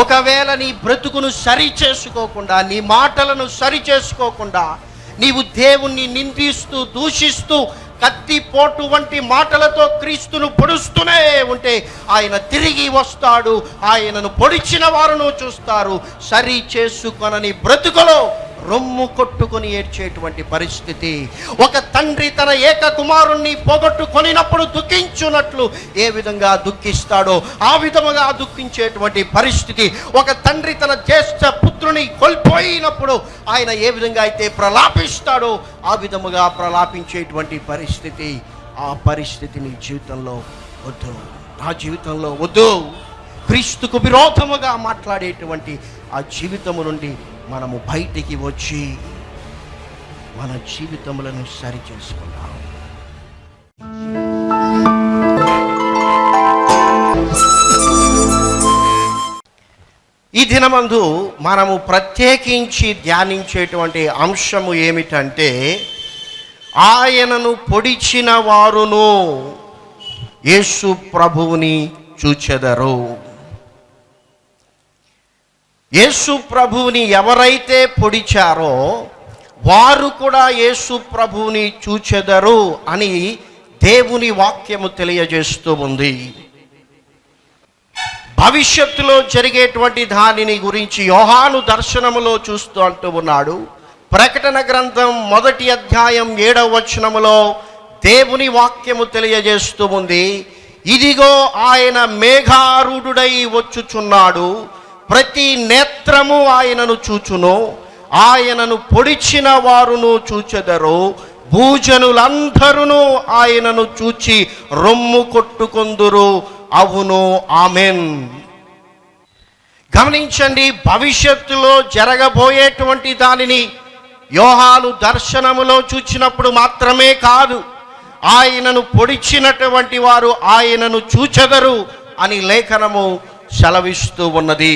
ఒకవేళ నీ బ్రతుకును సరి చేసుకోకుండా నీ మాటలను సరి చేసుకోకుండా నీవు దేవుణ్ణి నిందిస్తూ దూషిస్తూ కత్తిపోటు వంటి మాటలతో క్రీస్తును పొడుస్తూనే ఉంటే ఆయన తిరిగి వస్తాడు ఆయనను పొడిచిన వారును చూస్తారు. సరి చేసుకొనని బ్రతుకులో రొమ్ము కొట్టుకొని ఏడ్చేటువంటి పరిస్థితి. ఒక తండ్రి తన ఏక కుమారుణ్ణి పోగొట్టుకొనినప్పుడు దుఃఖించున్నట్లు ఏ విధంగా దుఃఖిస్తాడో ఆ విధముగా దుఃఖించేటువంటి పరిస్థితి. ఒక తండ్రి తన జ్యేష్ఠ పుత్రుని కోల్పోయినప్పుడు ఆయన ఏ విధంగా అయితే ప్రలాపిస్తాడో ఆ విధముగా ప్రలాపించేటువంటి పరిస్థితి ఆ పరిస్థితి నీ జీవితంలో వద్దు. నా జీవితంలో వద్దు. క్రీస్తుకు విరోధముగా మాట్లాడేటువంటి ఆ జీవితము నుండి మనము బయటికి వచ్చి మన జీవితములను సరి చేసుకుందాం ఈ దినమందు మనము ప్రత్యేకించి ధ్యానించేటువంటి అంశము ఏమిటంటే ఆయనను పొడిచిన వారును యేసు ప్రభువుని చూచెదరు. యేసు ప్రభువుని ఎవరైతే పొడిచారో వారు కూడా యేసు ప్రభువుని చూచెదరు అని దేవుని వాక్యము తెలియజేస్తూ ఉంది. భవిష్యత్తులో జరిగేటువంటి దానిని గురించి యోహాను దర్శనములో చూస్తూ అంటూ ఉన్నాడు. ప్రకటన గ్రంథం మొదటి అధ్యాయం ఏడవ వచనములో దేవుని వాక్యము తెలియజేస్తూ ఉంది. ఇదిగో ఆయన మేఘారూఢుడై వచ్చుచున్నాడు. ప్రతి నేత్రము ఆయనను చూచును ఆయనను పొడిచిన వారును చూచెదరు భూజనులందరూ ఆయనను చూచి రొమ్ము కొట్టుకొందురు. అవును ఆమెన్. గమనించండి భవిష్యత్తులో జరగబోయేటువంటి దానిని యోహాలు దర్శనములో చూచినప్పుడు మాత్రమే కాదు ఆయనను పొడిచినటువంటి వారు ఆయనను చూచెదరు అని లేఖనము సెలవిస్తూ ఉన్నది.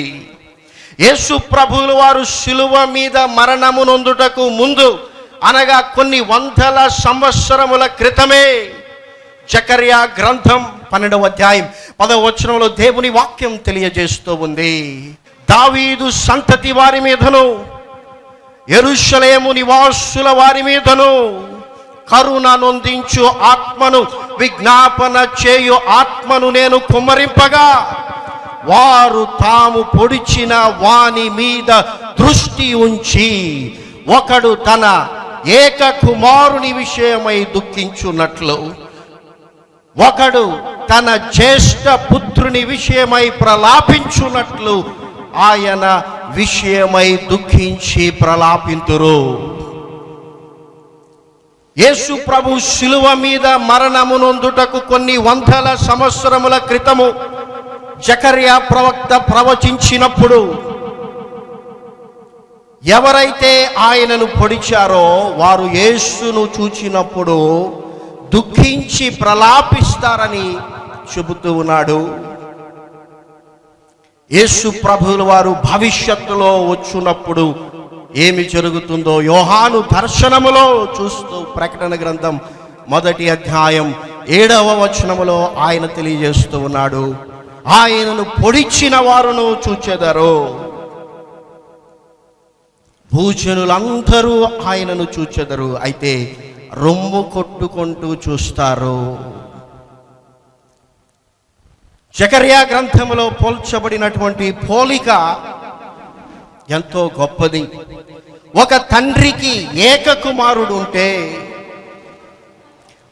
యేసు ప్రభువుల వారు శిలువ మీద మరణము నొందుటకు ముందు అనగా కొన్ని వందల సంవత్సరముల క్రితమే చకర్యా గ్రంథం పన్నెండవ అధ్యాయం పదవ వచనంలో దేవుని వాక్యం తెలియజేస్తూ ఉంది. దావీదు సంతతి వారి మీదను ఎరుషలేము నివాసుల వారి మీదను కరుణ నొందించు ఆత్మను విజ్ఞాపన చేయు ఆత్మను నేను కుమ్మరింపగా వారు తాము పొడిచిన వాని మీద దృష్టి ఉంచి ఒకడు తన ఏక కుమారుని విషయమై దుఃఖించున్నట్లు ఒకడు తన జ్యేష్ఠ పుత్రుని విషయమై ప్రలాపించున్నట్లు ఆయన విషయమై దుఃఖించి ప్రలాపింతురు. యేసు ప్రభు శిలువ మీద మరణమునందుటకు కొన్ని వందల సంవత్సరముల క్రితము జకర్యా ప్రవక్త ప్రవచించినప్పుడు ఎవరైతే ఆయనను పొడిచారో వారు యేసును చూచినప్పుడు దుఃఖించి ప్రలాపిస్తారని చెబుతూ ఉన్నాడు. యేసు ప్రభువుల వారు భవిష్యత్తులో వచ్చినప్పుడు ఏమి జరుగుతుందో యోహాను దర్శనములో చూస్తూ ప్రకటన గ్రంథం మొదటి అధ్యాయం ఏడవ వచనములో ఆయన తెలియజేస్తూ ఉన్నాడు. ఆయనను పొడిచిన వారును చూచెదరు. భూజనులందరూ ఆయనను చూచెదరు. అయితే రొమ్ము కొట్టుకుంటూ చూస్తారు. జకర్యా గ్రంథంలో పోల్చబడినటువంటి పోలిక ఎంతో గొప్పది. ఒక తండ్రికి ఏక కుమారుడు ఉంటే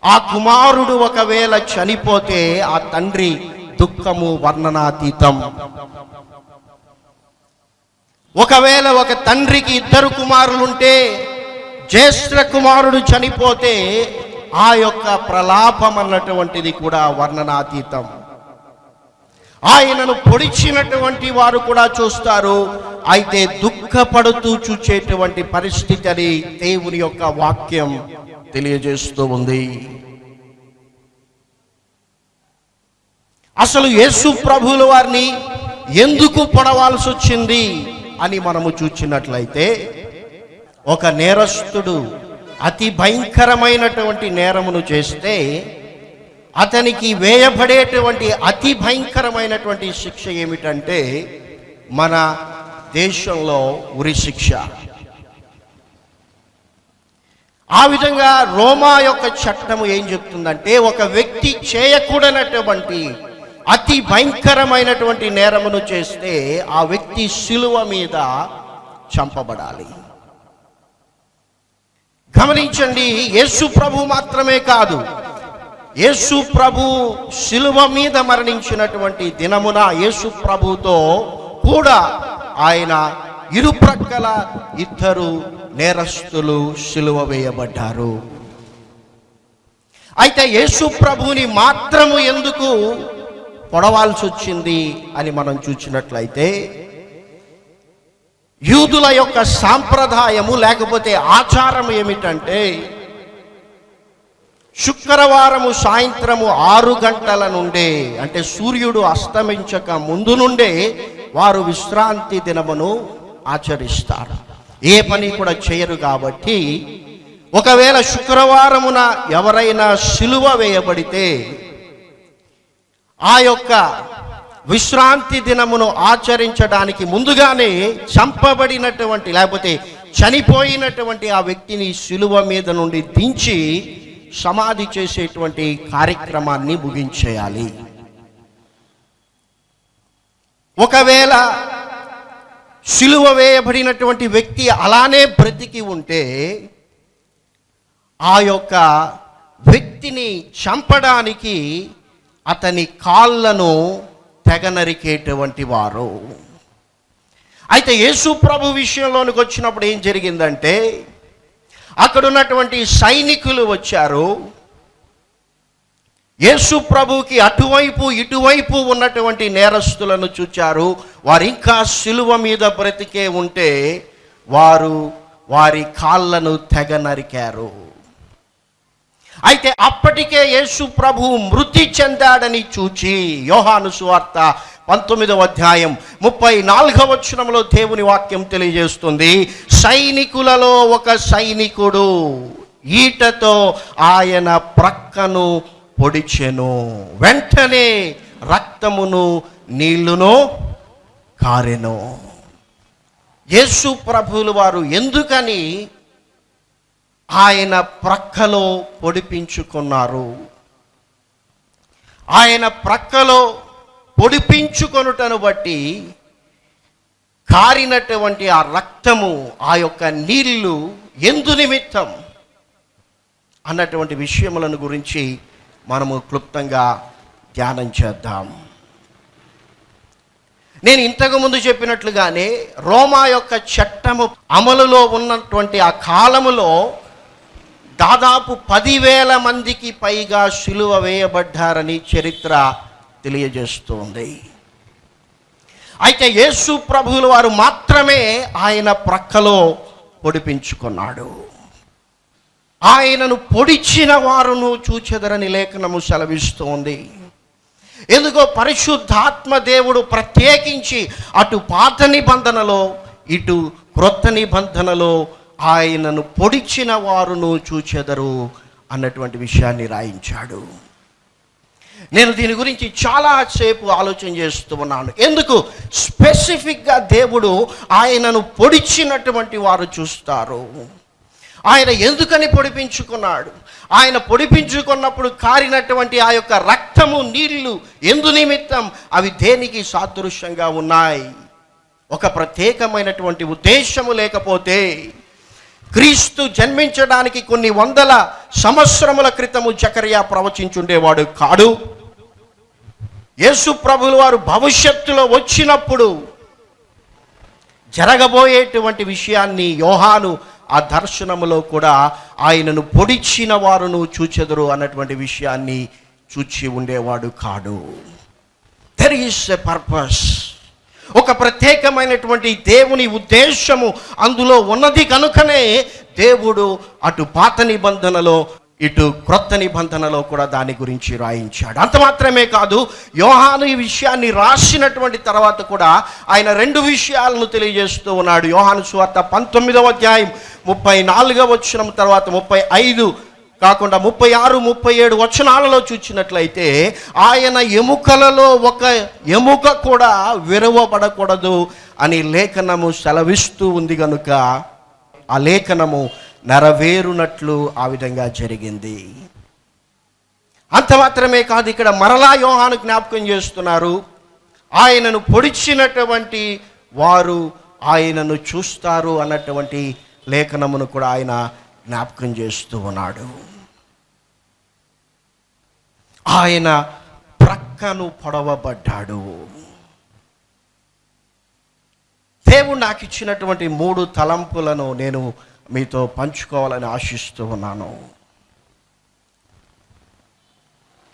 ఆ కుమారుడు ఒకవేళ చనిపోతే ఆ తండ్రి దుఃఖము వర్ణనాతీతం. ఒకవేళ ఒక తండ్రికి ఇద్దరు కుమారులుంటే జ్యేష్ఠ కుమారుడు చనిపోతే ఆ యొక్క ప్రలాపం అన్నటువంటిది కూడా వర్ణనాతీతం. ఆయనను పొడిచినటువంటి వారు కూడా చూస్తారు. అయితే దుఃఖపడుతూ చూచేటువంటి పరిస్థితి అని దేవుని యొక్క వాక్యం తెలియజేస్తూ ఉంది. అసలు యేసు ప్రభుల వారిని ఎందుకు పొడవాల్సి వచ్చింది అని మనము చూచినట్లయితే ఒక నేరస్తుడు అతి భయంకరమైనటువంటి నేరమును చేస్తే అతనికి వేయబడేటువంటి అతి భయంకరమైనటువంటి శిక్ష ఏమిటంటే మన దేశంలో ఉరి శిక్ష. ఆ విధంగా రోమా యొక్క చట్టము ఏం చెప్తుందంటే ఒక వ్యక్తి చేయకూడనటువంటి అతి భయంకరమైనటువంటి నేరమును చేస్తే ఆ వ్యక్తి శిలువ మీద చంపబడాలి. గమనించండి యేసు ప్రభు మాత్రమే కాదు. యేసు ప్రభు శిలువ మీద మరణించినటువంటి దినమున యేసు ప్రభుతో కూడా ఆయన ఇరుప్రక్కల ఇద్దరు నేరస్తులు శిలువ వేయబడ్డారు. అయితే యేసు ప్రభుని మాత్రము ఎందుకు పొడవాల్సి వచ్చింది అని మనం చూసినట్లయితే యూదుల యొక్క సాంప్రదాయము లేకపోతే ఆచారం ఏమిటంటే శుక్రవారము సాయంత్రము ఆరు గంటల నుండే అంటే సూర్యుడు అస్తమించక ముందు నుండే వారు విశ్రాంతి దినమును ఆచరిస్తారు. ఏ పని కూడా చేయరు కాబట్టి ఒకవేళ శుక్రవారమున ఎవరైనా సిలువ వేయబడితే ఆ యొక్క విశ్రాంతి దినమును ఆచరించడానికి ముందుగానే చంపబడినటువంటి లేకపోతే చనిపోయినటువంటి ఆ వ్యక్తిని శిలువ మీద నుండి దించి సమాధి చేసేటువంటి కార్యక్రమాన్ని ముగించేయాలి. ఒకవేళ శిలువ వేయబడినటువంటి వ్యక్తి అలానే బ్రతికి ఉంటే ఆ యొక్క వ్యక్తిని చంపడానికి అతని కాళ్ళను తెగనరికేటువంటి వారు. అయితే యేసు ప్రభు విషయంలోనికి వచ్చినప్పుడు ఏం జరిగిందంటే అక్కడ ఉన్నటువంటి సైనికులు వచ్చారు. యేసు ప్రభుకి అటువైపు ఇటువైపు ఉన్నటువంటి నేరస్తులను చూచారు. వారు ఇంకా శిలువ మీద బ్రతికే ఉంటే వారు వారి కాళ్ళను తెగ నరికారు అయితే అప్పటికే యేసు ప్రభు మృతి చెందాడని చూచి యోహాను సువార్త పంతొమ్మిదవ అధ్యాయం ముప్పై నాలుగవ వచనంలో దేవుని వాక్యం తెలియజేస్తుంది. సైనికులలో ఒక సైనికుడు ఈటతో ఆయన ప్రక్కను పొడిచెను. వెంటనే రక్తమును నీళ్ళును కారెను. యేసు ప్రభువులు వారు ఎందుకని ఆయన ప్రక్కలో పొడిపించుకున్నారు. ఆయన ప్రక్కలో పొడిపించుకొనుటను బట్టి కారినటువంటి ఆ రక్తము ఆ యొక్క నీళ్ళు ఎందు నిమిత్తం అన్నటువంటి విషయములను గురించి మనము క్లుప్తంగా ధ్యానం చేద్దాం. నేను ఇంతకు ముందు చెప్పినట్లుగానే రోమా యొక్క చట్టము అమలులో ఉన్నటువంటి ఆ కాలములో దాదాపు పదివేల మందికి పైగా శిలువ వేయబడ్డారని చరిత్ర తెలియజేస్తుంది. అయితే యేసు ప్రభువుల వారు మాత్రమే ఆయన ప్రక్కలో పొడిపించుకున్నాడు. ఆయనను పొడిచిన వారును చూచెదరని లేఖనము సెలవిస్తోంది. ఎందుకో పరిశుద్ధాత్మ దేవుడు ప్రత్యేకించి అటు పాత నిబంధనలో ఇటు క్రొత్త నిబంధనలో ఆయనను పొడిచిన వారును చూచెదరు అన్నటువంటి విషయాన్ని రాయించాడు. నేను దీని గురించి చాలా సేపు ఆలోచన చేస్తూ ఉన్నాను. ఎందుకు? స్పెసిఫిక్గా దేవుడు ఆయనను పొడిచినటువంటి వారు చూస్తారు. ఆయన ఎందుకని పొడిపించుకున్నాడు? ఆయన పొడిపించుకున్నప్పుడు కారినటువంటి ఆ యొక్క రక్తము నీళ్ళు ఎందు నిమిత్తం అవి దేనికి సాదృశ్యంగా ఉన్నాయి? ఒక ప్రత్యేకమైనటువంటి ఉద్దేశము లేకపోతే క్రీస్తు జన్మించడానికి కొన్ని వందల సంవత్సరముల క్రితము జకరియా ప్రవచించుండేవాడు కాడు. యేసు ప్రభులు వారు భవిష్యత్తులో వచ్చినప్పుడు జరగబోయేటువంటి విషయాన్ని యోహాను ఆ దర్శనములో కూడా ఆయనను పొడిచిన వారును చూచెదరు అన్నటువంటి విషయాన్ని చూచి ఉండేవాడు కాడు. దెర్ ఈస్ ఎ పర్పస్ ఒక ప్రత్యేకమైనటువంటి దేవుని ఉద్దేశము అందులో ఉన్నది కనుకనే దేవుడు అటు పాత నిబంధనలో ఇటు క్రొత్త నిబంధనలో కూడా దాని గురించి రాయించాడు. అంత మాత్రమే కాదు యోహాను ఈ విషయాన్ని రాసినటువంటి తర్వాత కూడా ఆయన రెండు విషయాలను తెలియజేస్తూ ఉన్నాడు. యోహాను సువార్త పంతొమ్మిదవ అధ్యాయం ముప్పై నాలుగవ వచ్చిన తర్వాత ముప్పై ఐదు కాకుండా ముప్పై ఆరు ముప్పై ఏడు వచనాలలో చూచినట్లయితే ఆయన ఎముకలలో ఒక ఎముక కూడా విరవబడకూడదు అని లేఖనము సెలవిస్తూ ఉంది కనుక ఆ లేఖనము నెరవేరునట్లు ఆ విధంగా జరిగింది. అంత మాత్రమే కాదు ఇక్కడ మరలా యోహాను జ్ఞాపకం చేస్తున్నారు. ఆయనను పొడిచినటువంటి వారు ఆయనను చూస్తారు అన్నటువంటి లేఖనమును కూడా ఆయన జ్ఞాపకం చేస్తూ ఉన్నాడు. ఆయన ప్రక్కను పొడవబడ్డాడు. దేవుడు నాకు ఇచ్చినటువంటి మూడు తలంపులను నేను మీతో పంచుకోవాలని ఆశిస్తూ ఉన్నాను.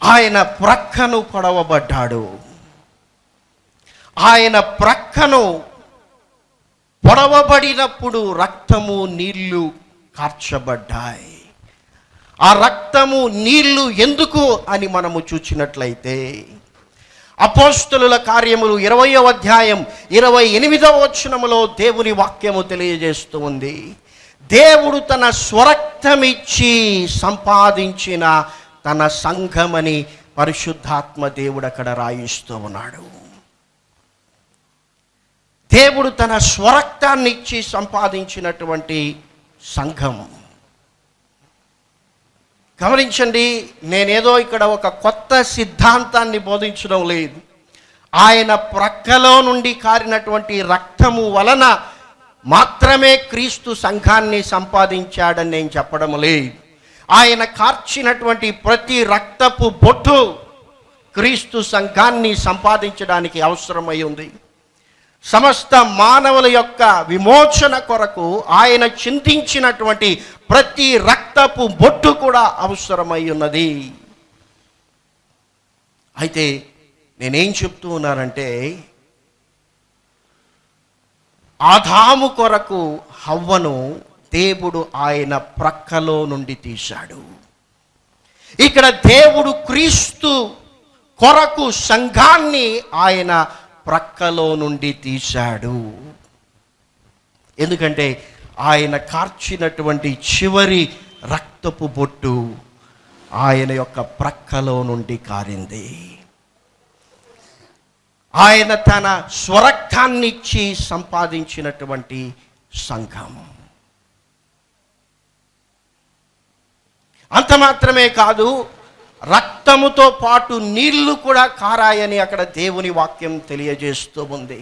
ఆయన ప్రక్కను పొడవబడ్డాడు. ఆయన ప్రక్కను పొడవబడినప్పుడు రక్తము నీళ్ళు కార్చబడ్డాయి. ఆ రక్తము నీళ్ళు ఎందుకు అని మనము చూచినట్లయితే అపోస్తులుల కార్యములు ఇరవయో అధ్యాయం ఇరవై ఎనిమిదవ వచనములో దేవుని వాక్యము తెలియజేస్తూ ఉంది. దేవుడు తన స్వరక్తమిచ్చి సంపాదించిన తన సంఘమని పరిశుద్ధాత్మ దేవుడు అక్కడ రాయిస్తూ ఉన్నాడు. దేవుడు తన స్వరక్తాన్ని ఇచ్చి సంపాదించినటువంటి సంఘం గమనించండి నేనేదో ఇక్కడ ఒక కొత్త సిద్ధాంతాన్ని బోధించడం లేదు. ఆయన ప్రక్కలో నుండి కారినటువంటి రక్తము వలన మాత్రమే క్రీస్తు సంఘాన్ని సంపాదించాడని నేను చెప్పడం లేదు. ఆయన కార్చినటువంటి ప్రతి రక్తపు బొట్టు క్రీస్తు సంఘాన్ని సంపాదించడానికి అవసరమై ఉంది. సమస్త మానవుల యొక్క విమోచన కొరకు ఆయన చింతించినటువంటి ప్రతి రక్తపు బొట్టు కూడా అవసరమై ఉన్నది. అయితే నేనేం చెప్తూ ఉన్నానంటే ఆదాము కొరకు హవ్వను దేవుడు ఆయన ప్రక్కలో నుండి తీశాడు. ఇక్కడ దేవుడు క్రీస్తు కొరకు సంఘాన్ని ఆయన ప్రక్కలో నుండి తీశాడు. ఎందుకంటే ఆయన కార్చినటువంటి చివరి రక్తపు బొట్టు ఆయన యొక్క ప్రక్కలో నుండి కారింది. ఆయన తన స్వరక్తాన్నిచ్చి సంపాదించినటువంటి సంఘం. అంత మాత్రమే కాదు రక్తముతో పాటు నీళ్ళు కూడా కారాయని అక్కడ దేవుని వాక్యం తెలియజేస్తూ ఉంది.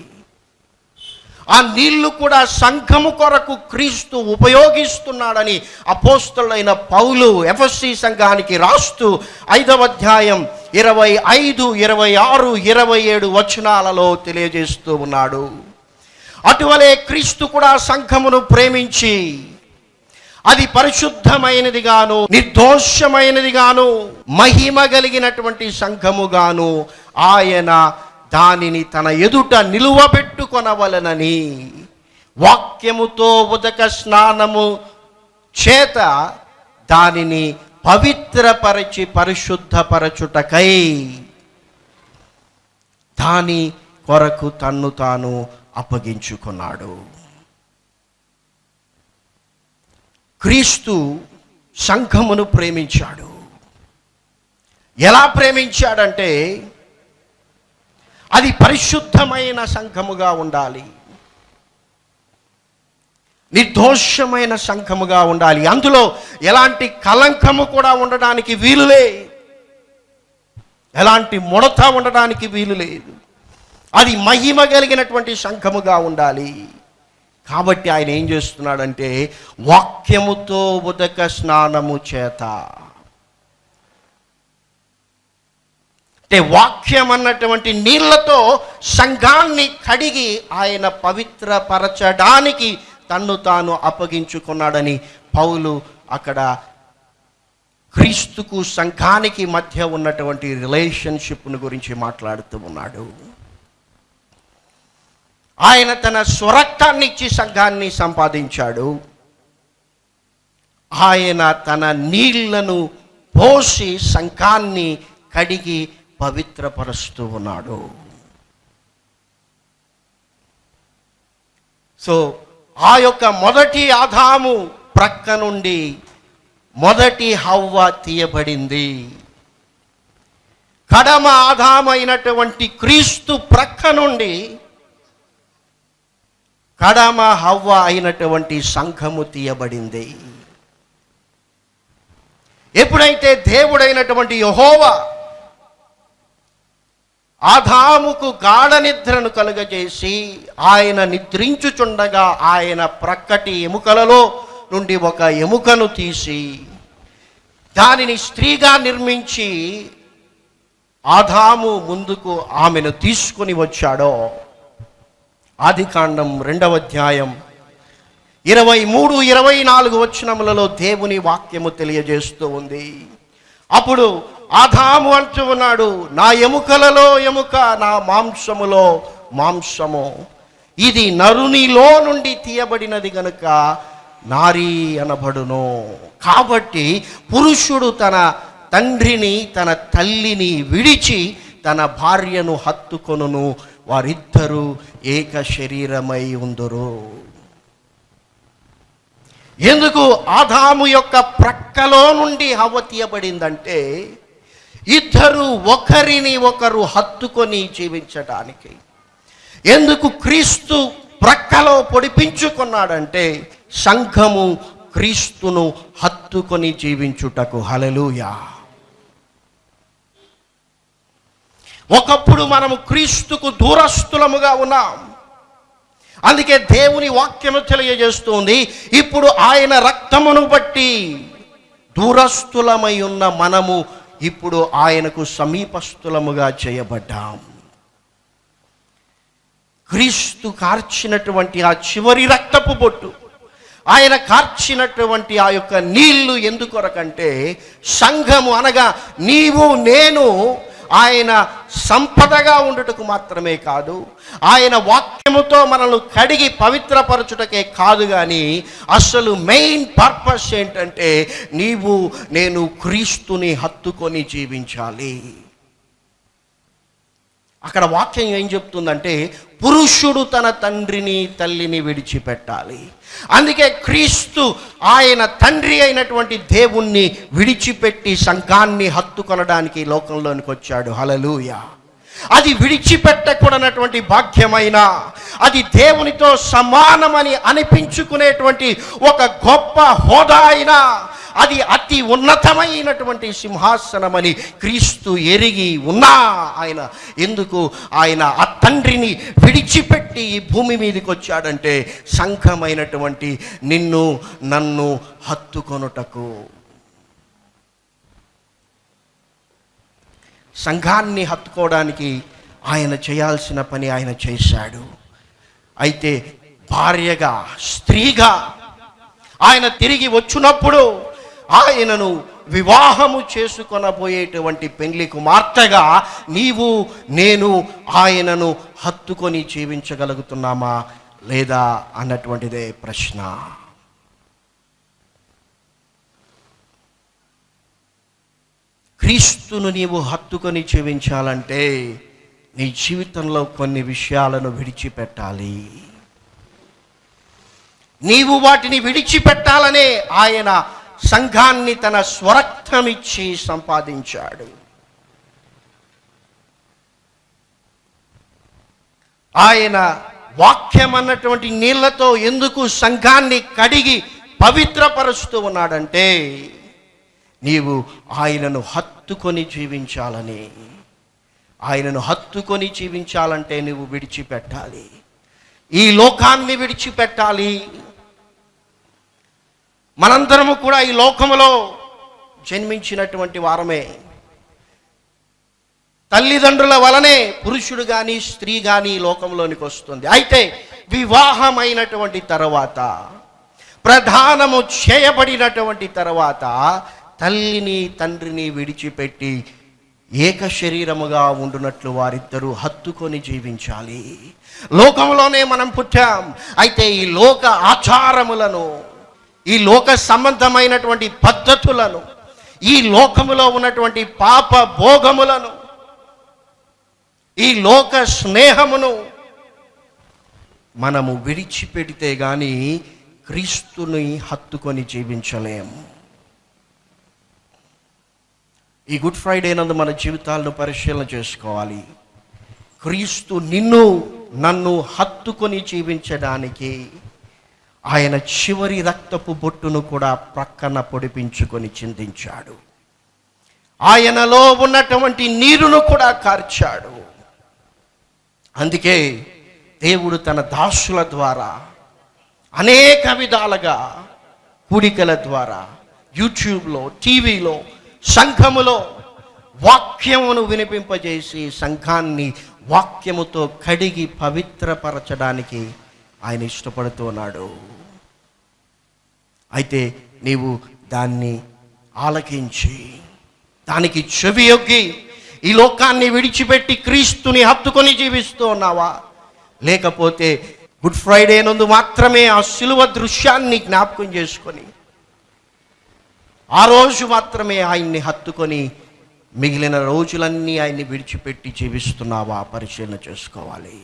ఆ నీళ్ళు కూడా సంఘము కొరకు క్రీస్తు ఉపయోగిస్తున్నాడని అపోస్తులైన పౌలు ఎఫ్ఎస్సి సంఘానికి రాస్తూ ఐదవ అధ్యాయం ఇరవై ఐదు ఇరవై ఆరు ఇరవై ఏడు వచనాలలో తెలియజేస్తూ ఉన్నాడు. అటువలే క్రీస్తు కూడా సంఘమును ప్రేమించి అది పరిశుద్ధమైనదిగాను నిర్దోషమైనదిగాను మహిమ కలిగినటువంటి సంఘముగాను ఆయన దానిని తన ఎదుట నిలువబెట్టుకొనవలనని వాక్యముతో ఉదక స్నానము చేత దానిని పవిత్రపరచి పరిశుద్ధపరచుటకై దాని కొరకు తన్ను తాను అప్పగించుకున్నాడు. క్రీస్తు సంఘమును ప్రేమించాడు. ఎలా ప్రేమించాడంటే అది పరిశుద్ధమైన సంఘముగా ఉండాలి. నిర్దోషమైన సంఘముగా ఉండాలి. అందులో ఎలాంటి కలంకము కూడా ఉండడానికి వీలులే ఎలాంటి ముడత ఉండడానికి వీలు లేదు. అది మహిమ కలిగినటువంటి సంఘముగా ఉండాలి. కాబట్టి ఆయన ఏం చేస్తున్నాడంటే వాక్యముతో ఉదక స్నానము చేత. అంటే వాక్యం అన్నటువంటి నీళ్ళతో సంఘాన్ని కడిగి ఆయన పవిత్రపరచడానికి తన్ను తాను అప్పగించుకున్నాడని పౌలు అక్కడ క్రీస్తుకు సంఘానికి మధ్య ఉన్నటువంటి రిలేషన్షిప్ను గురించి మాట్లాడుతూ ఉన్నాడు. ఆయన తన స్వరక్తాన్ని ఇచ్చి సంఘాన్ని సంపాదించాడు. ఆయన తన నీళ్ళను పోసి సంఘాన్ని కడిగి పవిత్రపరుస్తూ ఉన్నాడు. సో ఆ యొక్క మొదటి ఆదాము ప్రక్క నుండి మొదటి హవ్వ తీయబడింది. కడమ ఆధామైనటువంటి క్రీస్తు ప్రక్క నుండి కడమ హవ్వ అయినటువంటి సంఘము తీయబడింది. ఎప్పుడైతే దేవుడైనటువంటి యహోవా ఆదాముకు గాఢ నిద్రను కలుగజేసి ఆయన నిద్రించుచుండగా ఆయన ప్రక్కటి ఎముకలలో నుండి ఒక ఎముకను తీసి దానిని స్త్రీగా నిర్మించి ఆదాము ముందుకు ఆమెను తీసుకొని వచ్చాడో. ఆదికాండం రెండవ అధ్యాయం. ఇరవై మూడు ఇరవై నాలుగు వచనములలో దేవుని వాక్యము తెలియజేస్తూ ఉంది. అప్పుడు ఆదాము అంటూ ఉన్నాడు నా ఎముకలలో ఎముక నా మాంసములో మాంసము. ఇది నరునిలో నుండి తీయబడినది గనుక నారీ అనబడును. కాబట్టి పురుషుడు తన తండ్రిని తన తల్లిని విడిచి తన భార్యను హత్తుకొనును. వారిద్దరూ ఏక శరీరమై ఉందరు. ఎందుకు ఆదాము యొక్క ప్రక్కలో నుండి హవ్వ తీయబడిందంటే ఇద్దరు ఒకరిని ఒకరు హత్తుకొని జీవించటానికి. ఎందుకు క్రీస్తు ప్రక్కలో పొడిపించుకున్నాడంటే సంఘము క్రీస్తును హత్తుకొని జీవించుటకు. హలలుయా ఒకప్పుడు మనము క్రీస్తుకు దూరస్తులముగా ఉన్నాం. అందుకే దేవుని వాక్యము తెలియజేస్తుంది. ఇప్పుడు ఆయన రక్తమును బట్టి దూరస్తులమై ఉన్న మనము ఇప్పుడు ఆయనకు సమీపస్తులముగా చేయబడ్డాం. క్రీస్తు కార్చినటువంటి ఆ చివరి రక్తపు బొట్టు ఆయన కార్చినటువంటి ఆ యొక్క నీళ్ళు ఎందుకొరకంటే సంఘము అనగా నీవు నేను ఆయన సంపదగా ఉండుటకు మాత్రమే కాదు ఆయన వాక్యముతో మనల్ని కడిగి పవిత్రపరచుటకే కాదు కానీ అసలు మెయిన్ పర్పస్ ఏంటంటే నీవు నేను క్రీస్తుని హత్తుకొని జీవించాలి. అక్కడ వాక్యం ఏం చెప్తుందంటే పురుషుడు తన తండ్రిని తల్లిని విడిచిపెట్టాలి. అందుకే క్రీస్తు ఆయన తండ్రి అయినటువంటి దేవుణ్ణి విడిచిపెట్టి సంఘాన్ని హత్తుకొనడానికి లోకంలోనికి వచ్చాడు. హలలుయ అది విడిచిపెట్టకూడనటువంటి భాగ్యమైన అది దేవునితో సమానమని అనిపించుకునేటువంటి ఒక గొప్ప హోదా అయినా అది అతి ఉన్నతమైనటువంటి సింహాసనమని క్రీస్తు ఎరిగి ఉన్నా ఆయన. ఎందుకు? ఆయన ఆ తండ్రిని విడిచిపెట్టి ఈ భూమి మీదకి వచ్చాడంటే సంఘమైనటువంటి నిన్ను నన్ను హత్తుకొనుటకు. సంఘాన్ని హత్తుకోవడానికి ఆయన చేయాల్సిన పని ఆయన చేశాడు. అయితే భార్యగా స్త్రీగా ఆయన తిరిగి వచ్చినప్పుడు ఆయనను వివాహము చేసుకొనబోయేటువంటి పెండ్లి కుమార్తెగా నీవు నేను ఆయనను హత్తుకొని జీవించగలుగుతున్నామా లేదా అన్నటువంటిదే ప్రశ్న. క్రీస్తును నీవు హత్తుకొని జీవించాలంటే నీ జీవితంలో కొన్ని విషయాలను విడిచిపెట్టాలి. నీవు వాటిని విడిచిపెట్టాలనే ఆయన సంఘాన్ని తన స్వరక్తమిచ్చి సంపాదించాడు. ఆయన వాక్యం అన్నటువంటి నీళ్ళతో ఎందుకు సంఘాన్ని కడిగి పవిత్రపరుస్తూ ఉన్నాడంటే నీవు ఆయనను హత్తుకొని జీవించాలని. ఆయనను హత్తుకొని జీవించాలంటే నువ్వు విడిచిపెట్టాలి. ఈ లోకాన్ని విడిచిపెట్టాలి. మనందరము కూడా ఈ లోకములో జన్మించినటువంటి వారమే. తల్లిదండ్రుల వలనే పురుషుడు కానీ స్త్రీ కానీ ఈ లోకంలోనికి వస్తుంది. అయితే వివాహమైనటువంటి తర్వాత ప్రధానము చేయబడినటువంటి తర్వాత తల్లిని తండ్రిని విడిచిపెట్టి ఏక శరీరముగా ఉండునట్లు వారిద్దరూ హత్తుకొని జీవించాలి. లోకంలోనే మనం పుట్టాం. అయితే ఈ లోక ఆచారములను ఈ లోక సంబంధమైనటువంటి పద్ధతులను ఈ లోకములో ఉన్నటువంటి పాప భోగములను ఈ లోక స్నేహమును మనము విడిచిపెడితే కానీ క్రీస్తుని హత్తుకొని జీవించలేము ఈ గుడ్ ఫ్రైడే నందు మన జీవితాలను పరిశీలన చేసుకోవాలి. క్రీస్తు నిన్ను నన్ను హత్తుకొని జీవించడానికి ఆయన చివరి రక్తపు బొట్టును కూడా ప్రక్కన పొడిపించుకొని చిందించాడు. ఆయనలో ఉన్నటువంటి నీరును కూడా కార్చాడు. అందుకే దేవుడు తన దాసుల ద్వారా అనేక విధాలుగా కూడికల ద్వారా యూట్యూబ్లో టీవీలో సంఘములో వాక్యమును వినిపింపజేసి సంఘాన్ని వాక్యముతో కడిగి పవిత్రపరచడానికి ఆయన ఇష్టపడుతున్నాడు అయితే నీవు దాన్ని ఆలకించి దానికి చెవి యొగ్గి ఈ లోకాన్ని విడిచిపెట్టి క్రీస్తుని హత్తుకొని జీవిస్తూ ఉన్నావా? లేకపోతే గుడ్ ఫ్రైడే నందు మాత్రమే ఆ శిలువ దృశ్యాన్ని జ్ఞాపకం చేసుకొని ఆ రోజు మాత్రమే ఆయన్ని హత్తుకొని మిగిలిన రోజులన్నీ ఆయన్ని విడిచిపెట్టి జీవిస్తున్నావా? పరిశీలన చేసుకోవాలి.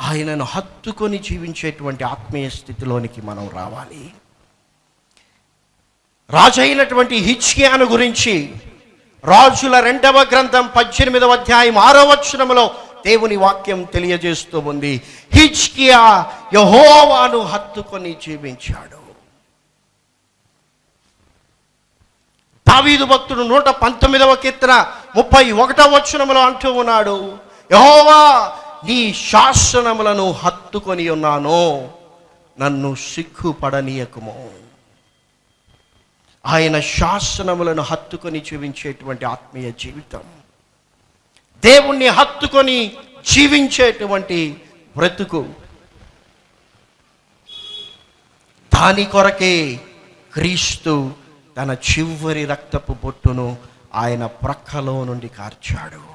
ఆయనను హత్తుకొని జీవించేటువంటి ఆత్మీయ స్థితిలోనికి మనం రావాలి. రాజైనటువంటి హిచ్కియాను గురించి రాజుల రెండవ గ్రంథం పద్దెనిమిదవ అధ్యాయం ఆరో వచనములో దేవుని వాక్యం తెలియజేస్తూ ఉంది. హిచ్కియా యహోవాను హత్తుకొని జీవించాడు. దావీదు భక్తుడు నూట పంతొమ్మిదవ కీర్తన ముప్పై ఒకటవ వచనములో అంటూ ఉన్నాడు. యహోవా నీ శాసనములను హత్తుకొని ఉన్నాను నన్ను సిగ్గుపడనీయకుము. ఆయన శాసనములను హత్తుకొని జీవించేటువంటి ఆత్మీయ జీవితం. దేవుణ్ణి హత్తుకొని జీవించేటువంటి బ్రతుకు. దాని కొరకే క్రీస్తు తన చివరి రక్తపు బొట్టును ఆయన ప్రక్కలో నుండి కార్చాడు.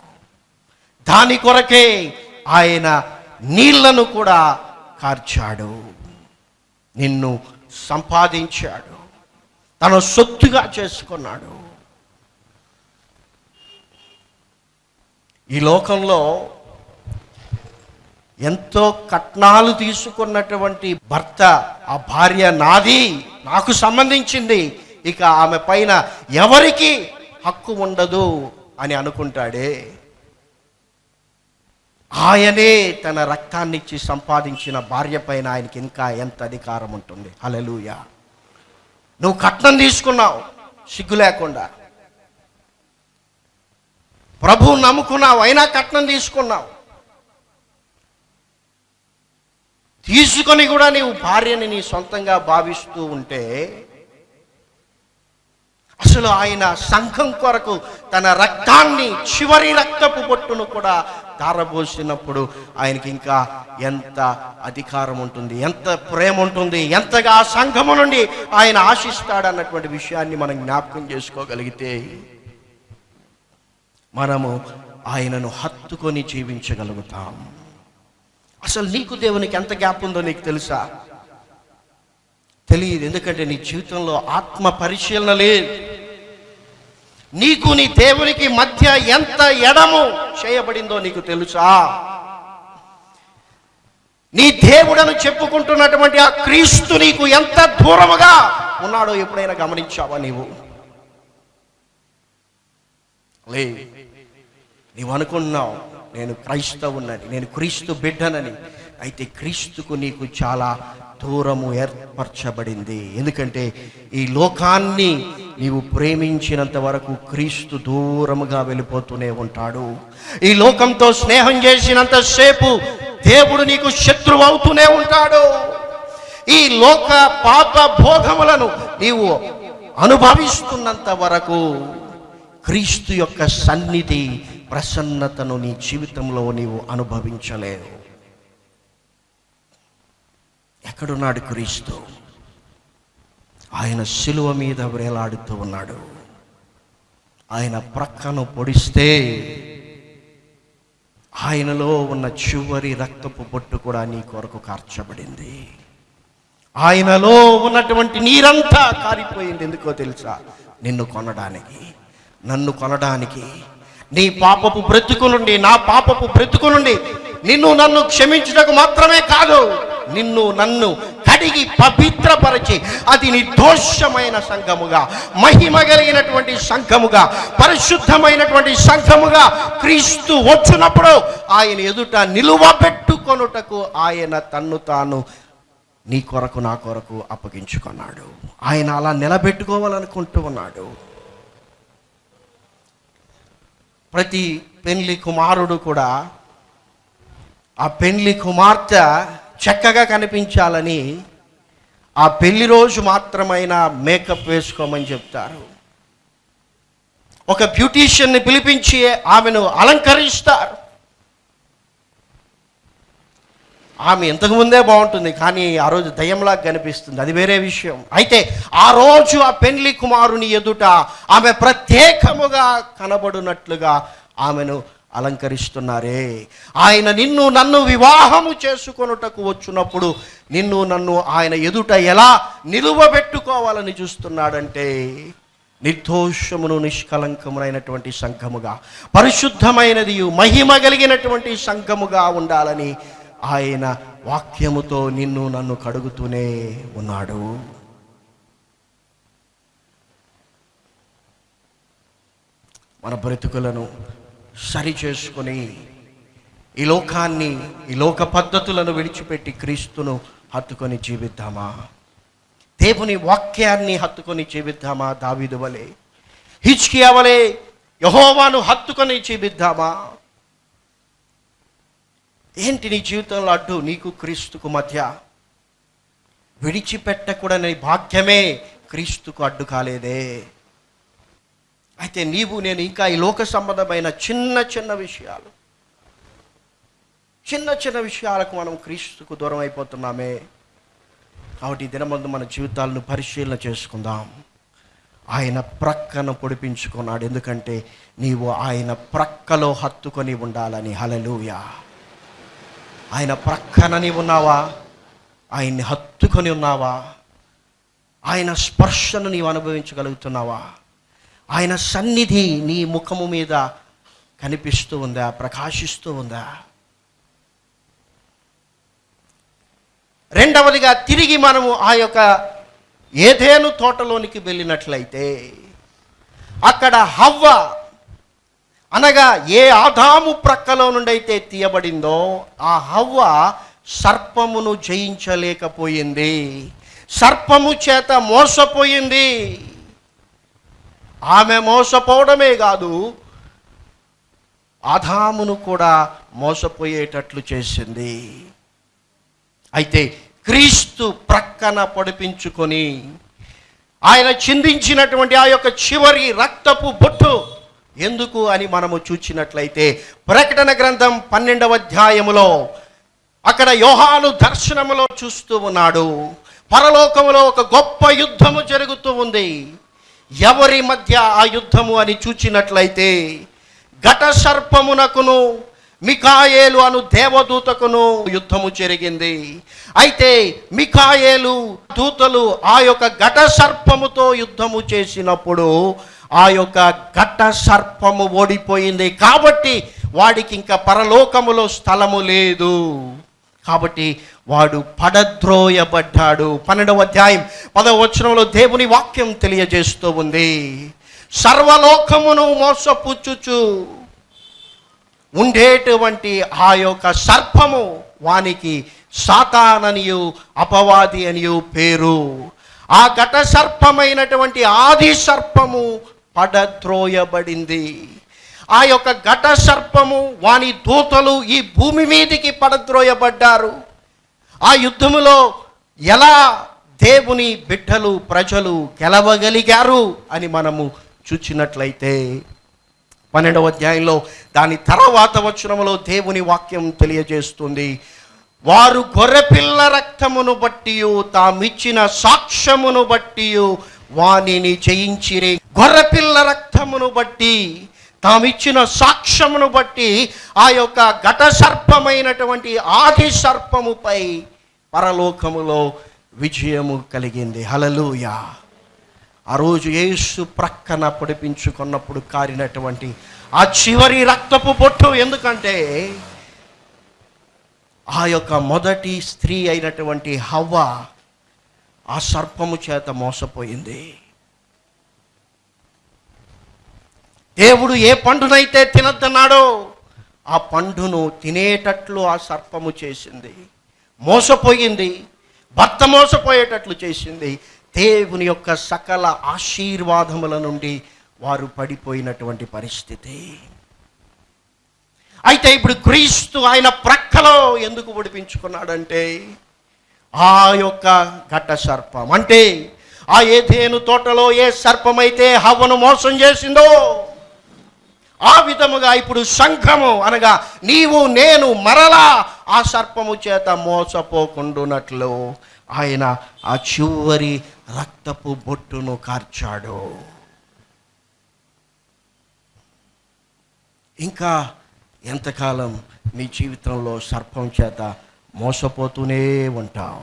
దాని కొరకే ఆయన నీళ్ళను కూడా కార్చాడు. నిన్ను సంపాదించాడు. తన సొత్తుగా చేసుకున్నాడు. ఈ లోకంలో ఎంతో కట్నాలు తీసుకున్నటువంటి భర్త ఆ భార్య నాది నాకు సంబంధించింది. ఇక ఆమె పైన ఎవరికి హక్కు ఉండదు అని అనుకుంటాడే. ఆయనే తన రక్తాన్నిచ్చి సంపాదించిన భార్య పైన ఆయనకి ఇంకా ఎంత అధికారం ఉంటుంది? అలలుయ నువ్వు కట్నం తీసుకున్నావు సిగ్గు లేకుండా. ప్రభు నమ్ముకున్నావు అయినా కట్నం తీసుకున్నావు. తీసుకొని కూడా నీవు భార్యని నీ సొంతంగా భావిస్తూ ఉంటే అసలు ఆయన సంఘం కొరకు తన రక్తాన్ని చివరి రక్తపు బొట్టును కూడా ధారపోసినప్పుడు ఆయనకి ఇంకా ఎంత అధికారం ఉంటుంది ఎంత ప్రేమ ఉంటుంది ఎంతగా సంఘము నుండి ఆయన ఆశిస్తాడన్నటువంటి విషయాన్ని మనం జ్ఞాపకం చేసుకోగలిగితే మనము ఆయనను హత్తుకొని జీవించగలుగుతాం. అసలు నీకు దేవునికి ఎంత గ్యాప్ ఉందో నీకు తెలుసా? తెలియదు ఎందుకంటే నీ జీవితంలో ఆత్మ పరిశీలన లేదు. నీకు నీ దేవునికి మధ్య ఎంత ఎడము చేయబడిందో నీకు తెలుసా? నీ దేవుడను చెప్పుకుంటున్నటువంటి ఆ క్రీస్తు నీకు ఎంత దూరముగా ఉన్నాడో ఎప్పుడైనా గమనించావా నీవు? లే నీవు అనుకున్నావు నేను క్రైస్తవునని నేను క్రీస్తు బిడ్డనని. అయితే క్రీస్తుకు నీకు చాలా దూరము ఏర్పరచబడింది. ఎందుకంటే ఈ లోకాన్ని నీవు ప్రేమించినంత వరకు క్రీస్తు దూరముగా వెళ్ళిపోతూనే ఉంటాడు. ఈ లోకంతో స్నేహం చేసినంతసేపు దేవుడు నీకు శత్రువు అవుతూనే ఉంటాడు. ఈ లోక పాప భోగములను నీవు అనుభవిస్తున్నంత వరకు క్రీస్తు యొక్క సన్నిధి ప్రసన్నతను నీ జీవితంలో నీవు అనుభవించలేవు. ఎక్కడున్నాడు క్రీస్తు? ఆయన శిలువ మీద వేలాడుతూ ఉన్నాడు. ఆయన ప్రక్కను పొడిస్తే ఆయనలో ఉన్న చివరి రక్తపు బొట్టు కూడా నీ కొరకు కార్చబడింది. ఆయనలో ఉన్నటువంటి నీరంతా కారిపోయింది. ఎందుకో తెలుసా? నిన్ను కొనడానికి నన్ను కొనడానికి నీ పాపపు బ్రతుకు నుండి నా పాపపు బ్రతుకు నుండి నిన్ను నన్ను క్షమించుటకు మాత్రమే కాదు. నిన్ను నన్ను కడిగి పవిత్రపరిచి అది నిర్దోషమైన సంఘముగా మహిమ కలిగినటువంటి సంఘముగా పరిశుద్ధమైనటువంటి సంఘముగా క్రీస్తు వచ్చినప్పుడు ఆయన ఎదుట నిలువబెట్టుకొనుటకు ఆయన తన్ను తాను నీ కొరకు నా కొరకు అప్పగించుకున్నాడు. ఆయన అలా నిలబెట్టుకోవాలనుకుంటూ ఉన్నాడు. ప్రతి పెళ్ళి కుమారుడు కూడా ఆ పెళ్ళి కుమార్తె చక్కగా కనిపించాలని ఆ పెళ్ళి రోజు మాత్రమైనా మేకప్ వేసుకోమని చెప్తారు. ఒక బ్యూటీషియన్ని పిలిపించి ఆమెను అలంకరిస్తారు. ఆమె ఇంతకు ముందే బాగుంటుంది కానీ ఆ రోజు దయ్యంలా కనిపిస్తుంది. అది వేరే విషయం. అయితే ఆ రోజు ఆ పెళ్ళి కుమారుని ఎదుట ఆమె ప్రత్యేకముగా కనబడినట్లుగా ఆమెను అలంకరిస్తున్నారే. ఆయన నిన్ను నన్ను వివాహము చేసుకొనుటకు వచ్చినప్పుడు నిన్ను నన్ను ఆయన ఎదుట ఎలా నిలువబెట్టుకోవాలని చూస్తున్నాడంటే నిర్దోషమును నిష్కలంకమునైనటువంటి సంఘముగా పరిశుద్ధమైనది మహిమ కలిగినటువంటి సంఘముగా ఉండాలని ఆయన వాక్యముతో నిన్ను నన్ను కడుగుతూనే ఉన్నాడు. మన బ్రతుకులను సరి చేసుకొని ఈ లోకాన్ని ఈ లోక పద్ధతులను విడిచిపెట్టి క్రీస్తును హత్తుకొని జీవిద్దామా? దేవుని వాక్యాన్ని హత్తుకొని జీవిద్దామా దావిదు వలె? హిచ్కియా వలె యహోవాను హత్తుకొని జీవిద్దామా? ఏంటి నీ జీవితంలో అడ్డు? నీకు క్రీస్తుకు మధ్య విడిచిపెట్టకూడని భాగ్యమే క్రీస్తుకు అడ్డు కాలేదే. అయితే నీవు నేను ఇంకా ఈ లోక సంబంధమైన చిన్న చిన్న విషయాలు చిన్న చిన్న విషయాలకు మనం క్రీస్తుకు దూరం అయిపోతున్నామే. కాబట్టి ఈ దినమందు మన జీవితాలను పరిశీలన చేసుకుందాం. ఆయన ప్రక్కను పొడిపించుకున్నాడు. ఎందుకంటే నీవు ఆయన ప్రక్కలో హత్తుకొని ఉండాలని. హలలుయా ఆయన ప్రక్కన నీవు ఉన్నావా? ఆయన్ని హత్తుకొని ఉన్నావా? ఆయన స్పర్శను నీవు అనుభవించగలుగుతున్నావా? ఆయన సన్నిధి నీ ముఖము మీద కనిపిస్తూ ఉందా? ప్రకాశిస్తూ ఉందా? రెండవదిగా తిరిగి మనము ఆ యొక్క ఏదేను తోటలోనికి వెళ్ళినట్లయితే అక్కడ హవ్వ అనగా ఏ ఆదాము ప్రక్కలో నుండి అయితే తీయబడిందో ఆ హవ్వ సర్పమును జయించలేకపోయింది. సర్పము చేత మోసపోయింది. ఆమె మోసపోవడమే కాదు ఆదామును కూడా మోసపోయేటట్లు చేసింది. అయితే క్రీస్తు ప్రక్కన పొడిపించుకొని ఆయన చిందించినటువంటి ఆ యొక్క చివరి రక్తపు బొట్టు ఎందుకు అని మనము చూచినట్లయితే ప్రకటన గ్రంథం పన్నెండవ అధ్యాయములో అక్కడ యోహాను దర్శనములో చూస్తూ ఉన్నాడు. పరలోకములో ఒక గొప్ప యుద్ధము జరుగుతూ ఉంది. ఎవరి మధ్య ఆ యుద్ధము అని చూచినట్లయితే ఘట సర్పమునకును మికాయేలు అను దేవదూతకును యుద్ధము జరిగింది. అయితే మికాయేలు దూతలు ఆ యొక్క ఘట సర్పముతో యుద్ధము చేసినప్పుడు ఆ యొక్క ఘట సర్పము ఓడిపోయింది. కాబట్టి వాడికి ఇంకా పరలోకములో స్థలము లేదు. కాబట్టి వాడు పడద్రోయబడ్డాడు. పన్నెండవ అధ్యాయం పదవ వచనంలో దేవుని వాక్యం తెలియజేస్తూ ఉంది. సర్వలోకమును మోసపుచ్చుచు ఉండేటువంటి ఆ యొక్క సర్పము వానికి సాతాననియు అపవాది అనియు పేరు. ఆ ఘట సర్పమైనటువంటి ఆది సర్పము పడద్రోయబడింది. ఆ యొక్క ఘట సర్పము వాని దూతలు ఈ భూమి మీదికి పడద్రోయబడ్డారు. ఆ యుద్ధములో ఎలా దేవుని బిడ్డలు ప్రజలు గెలవగలిగారు అని మనము చూచినట్లయితే పన్నెండవ అధ్యాయంలో దాని తర్వాత వచనంలో దేవుని వాక్యం తెలియజేస్తుంది. వారు గొర్రెపిల్ల రక్తమును బట్టి తామిచ్చిన సాక్ష్యమును బట్టి వానిని జయించిరి. గొర్రెపిల్ల రక్తమును బట్టి తామిచ్చిన సాక్ష్యమును బట్టి ఆ యొక్క ఘట సర్పమైనటువంటి ఆది సర్పముపై పరలోకములో విజయము కలిగింది. హలలుయా ఆ రోజు యేసు ప్రక్కన పొడిపించుకున్నప్పుడు కారినటువంటి ఆ చివరి రక్తపు బొట్టు ఎందుకంటే ఆ యొక్క మొదటి స్త్రీ అయినటువంటి హవ్వ ఆ సర్పము చేత మోసపోయింది. దేవుడు ఏ పండునైతే తినద్దన్నాడో ఆ పండును తినేటట్లు ఆ సర్పము చేసింది. మోసపోయింది. భర్త మోసపోయేటట్లు చేసింది. దేవుని యొక్క సకల ఆశీర్వాదముల నుండి వారు పడిపోయినటువంటి పరిస్థితి. అయితే ఇప్పుడు క్రీస్తు ఆయన ప్రక్కలో ఎందుకు ఒడిపించుకున్నాడంటే ఆ యొక్క ఘట సర్పం. అంటే ఆ ఏదేను తోటలో ఏ సర్పమైతే హవ్వను మోసం చేసిందో ఆ విధముగా ఇప్పుడు సంఘము అనగా నీవు నేను మరలా ఆ సర్పము చేత మోసపోకుండునట్లు ఆయన ఆ చివరి రక్తపు బొట్టును కార్చాడు. ఇంకా ఎంతకాలం మీ జీవితంలో సర్పం చేత మోసపోతూనే ఉంటావు?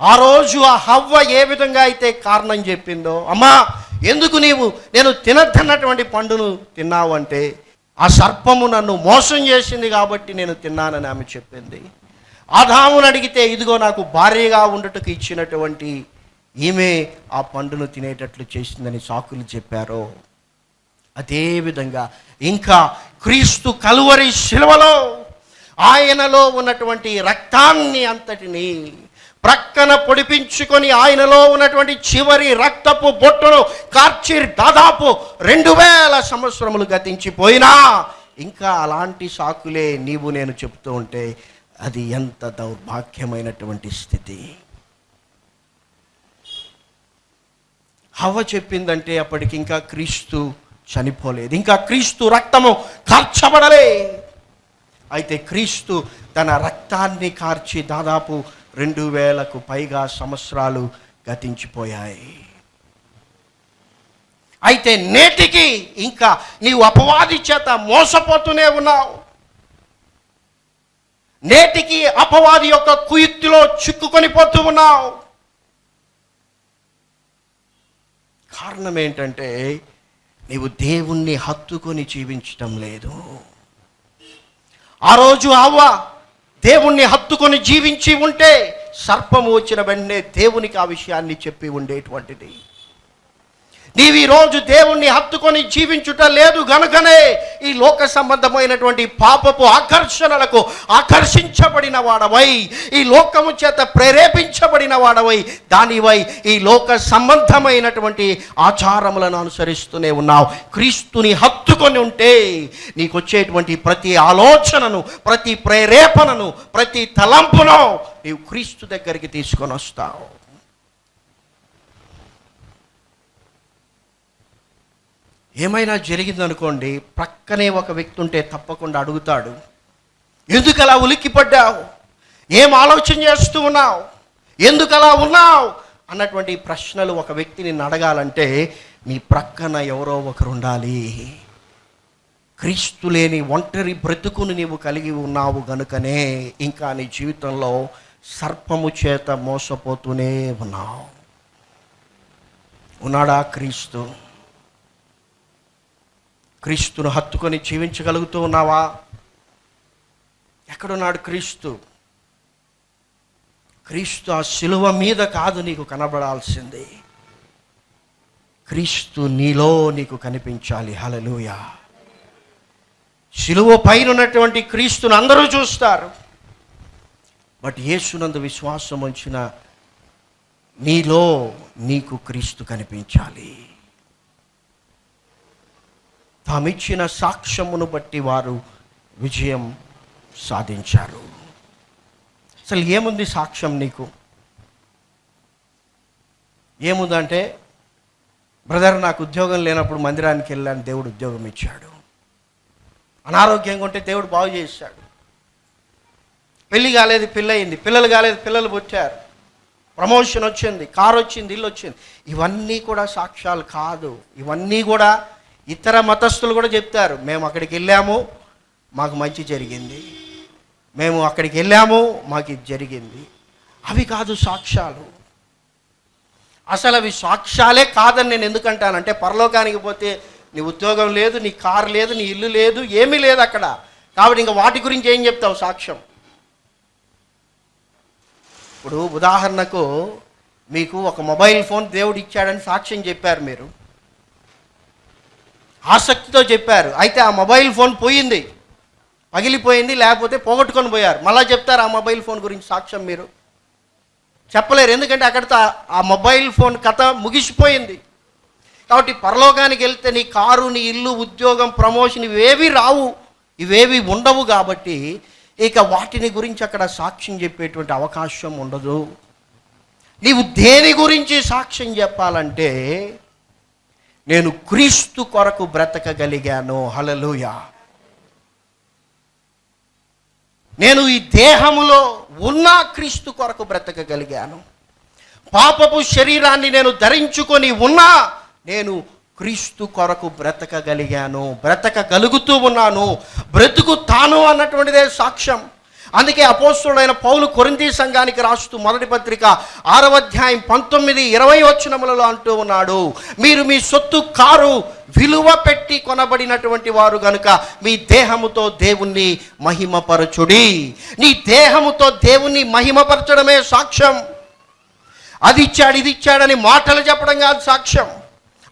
ఆ రోజు ఆ హవ్వ ఏ విధంగా అయితే కారణం చెప్పిందో అమ్మా ఎందుకు నీవు? నేను తినద్దన్నటువంటి పండును తిన్నావు అంటే ఆ సర్పము నన్ను మోసం చేసింది కాబట్టి నేను తిన్నానని ఆమె చెప్పింది. ఆదామును అడిగితే ఇదిగో నాకు భార్యగా ఉండటకు ఇచ్చినటువంటి ఈమె ఆ పండును తినేటట్లు చేసిందని సాకులు చెప్పారో. అదేవిధంగా ఇంకా క్రీస్తు కలువరి శిలువలో ఆయనలో ఉన్నటువంటి రక్తాన్ని అంతటిని ప్రక్కన పొడిపించుకొని ఆయనలో ఉన్నటువంటి చివరి రక్తపు బొట్టును కార్చి దాదాపు రెండు వేల సంవత్సరములు గతించిపోయినా ఇంకా అలాంటి సాకులే నీవు నేను చెప్తూ ఉంటే అది ఎంత దౌర్భాగ్యమైనటువంటి స్థితి. హవ చెప్పిందంటే అప్పటికి ఇంకా క్రీస్తు చనిపోలేదు ఇంకా క్రీస్తు రక్తము కార్చబడలే. అయితే క్రీస్తు తన రక్తాన్ని కార్చి దాదాపు రెండు వేలకు పైగా సంవత్సరాలు గతించిపోయాయి. అయితే నేటికి ఇంకా నీవు అపవాది చేత మోసపోతూనే ఉన్నావు. నేటికి అపవాది యొక్క కుయుక్తిలో చిక్కుకొని పోతూ ఉన్నావు. కారణం ఏంటంటే నీవు దేవుణ్ణి హత్తుకొని జీవించటం లేదు. ఆ రోజు అవ్వ దేవుణ్ణి హత్తుకొని జీవించి ఉంటే సర్పము వచ్చిన వెంటనే దేవునికి ఆ విషయాన్ని చెప్పి ఉండేటువంటిది. నీవు రోజు దేవుణ్ణి హత్తుకొని జీవించుట లేదు గనుకనే ఈ లోక సంబంధమైనటువంటి పాపపు ఆకర్షణలకు ఆకర్షించబడిన వాడవై ఈ లోకము చేత ప్రేరేపించబడిన వాడవై దానివై ఈ లోక సంబంధమైనటువంటి ఆచారములను అనుసరిస్తూనే ఉన్నావు. క్రీస్తుని హత్తుకొని ఉంటే నీకు వచ్చేటువంటి ప్రతి ఆలోచనను ప్రతి ప్రేరేపణను ప్రతి తలంపును నీవు క్రీస్తు దగ్గరికి తీసుకొని వస్తావు. ఏమైనా జరిగిందనుకోండి ప్రక్కనే ఒక వ్యక్తి ఉంటే తప్పకుండా అడుగుతాడు ఎందుకు అలా ఉలిక్కిపడ్డావు? ఏం ఆలోచన చేస్తూ ఉన్నావు? ఎందుకు అలా ఉన్నావు? అన్నటువంటి ప్రశ్నలు ఒక వ్యక్తిని అడగాలంటే నీ ప్రక్కన ఎవరో ఒకరు ఉండాలి. క్రీస్తు లేని ఒంటరి బ్రతుకును నీవు కలిగి ఉన్నావు గనుకనే ఇంకా నీ జీవితంలో సర్పము చేత మోసపోతూనే ఉన్నావు. ఉన్నాడా క్రీస్తు? క్రీస్తును హత్తుకొని జీవించగలుగుతూ ఉన్నావా? ఎక్కడున్నాడు క్రీస్తు? క్రీస్తు ఆ శిలువ మీద కాదు నీకు కనబడాల్సింది. క్రీస్తు నీలో నీకు కనిపించాలి. హలలుయ శిలువ పైన ఉన్నటువంటి క్రీస్తును అందరూ చూస్తారు. బట్ యేసునందు విశ్వాసం ఉంచిన నీలో నీకు క్రీస్తు కనిపించాలి. తామిచ్చిన సాక్ష్యమును బట్టి వారు విజయం సాధించారు. అసలు ఏముంది సాక్ష్యం నీకు? ఏముందంటే బ్రదర్ నాకు ఉద్యోగం లేనప్పుడు మందిరానికి వెళ్ళాను దేవుడు ఉద్యోగం ఇచ్చాడు. అనారోగ్యంగా ఉంటే దేవుడు బాగు చేశాడు. పెళ్ళి కాలేదు పిల్ల అయింది పిల్లలు కాలేదు పిల్లలు పుట్టారు. ప్రమోషన్ వచ్చింది కారు వచ్చింది ఇల్లు వచ్చింది. ఇవన్నీ కూడా సాక్ష్యాలు కాదు. ఇవన్నీ కూడా ఇతర మతస్థులు కూడా చెప్తారు మేము అక్కడికి వెళ్ళాము మాకు మంచి జరిగింది. మేము అక్కడికి వెళ్ళాము మాకు ఇది జరిగింది. అవి కాదు సాక్ష్యాలు. అసలు అవి సాక్ష్యాలే కాదని నేను ఎందుకంటానంటే పరలోకానికి పోతే నీ ఉద్యోగం లేదు నీ కారు లేదు నీ ఇల్లు లేదు ఏమీ లేదు అక్కడ. కాబట్టి ఇంకా వాటి గురించి ఏం చెప్తావు సాక్ష్యం? ఇప్పుడు ఉదాహరణకు మీకు ఒక మొబైల్ ఫోన్ దేవుడు ఇచ్చాడని సాక్ష్యం చెప్పారు మీరు. ఆసక్తితో చెప్పారు. అయితే ఆ మొబైల్ ఫోన్ పోయింది. పగిలిపోయింది లేకపోతే పోగొట్టుకొని పోయారు. మళ్ళీ చెప్తారు ఆ మొబైల్ ఫోన్ గురించి సాక్ష్యం మీరు. చెప్పలేరు. ఎందుకంటే అక్కడితో ఆ- ఆ మొబైల్ ఫోన్ కథ ముగిసిపోయింది. కాబట్టి పరలోకానికి వెళ్తే నీ కారు నీ ఇల్లు ఉద్యోగం ప్రమోషన్ ఇవేవి రావు. ఇవేవి ఉండవు కాబట్టి ఇక వాటిని గురించి అక్కడ సాక్ష్యం చెప్పేటువంటి అవకాశం ఉండదు. నీవు దేని గురించి సాక్ష్యం చెప్పాలంటే నేను క్రీస్తు కొరకు బ్రతకగలిగాను. హలలుయా నేను ఈ దేహములో ఉన్న క్రీస్తు కొరకు బ్రతకగలిగాను. పాపపు శరీరాన్ని నేను ధరించుకొని ఉన్నా నేను క్రీస్తు కొరకు బ్రతకగలిగాను. బ్రతకగలుగుతూ ఉన్నాను. బ్రతుకుతాను అన్నటువంటిదే సాక్ష్యం. అందుకే అపోస్తుడైన పౌలు కొరింతి సంఘానికి రాస్తూ మొదటి పత్రిక ఆరవ అధ్యాయం పంతొమ్మిది ఇరవై వచనములలో అంటూ ఉన్నాడు మీరు మీ సొత్తు కారు విలువ పెట్టి కొనబడినటువంటి వారు గనుక మీ దేహముతో దేవుణ్ణి మహిమపరచుడి. నీ దేహముతో దేవుణ్ణి మహిమపరచడమే సాక్ష్యం. అది ఇచ్చాడు ఇది ఇచ్చాడని మాటలు చెప్పడం కాదు సాక్ష్యం.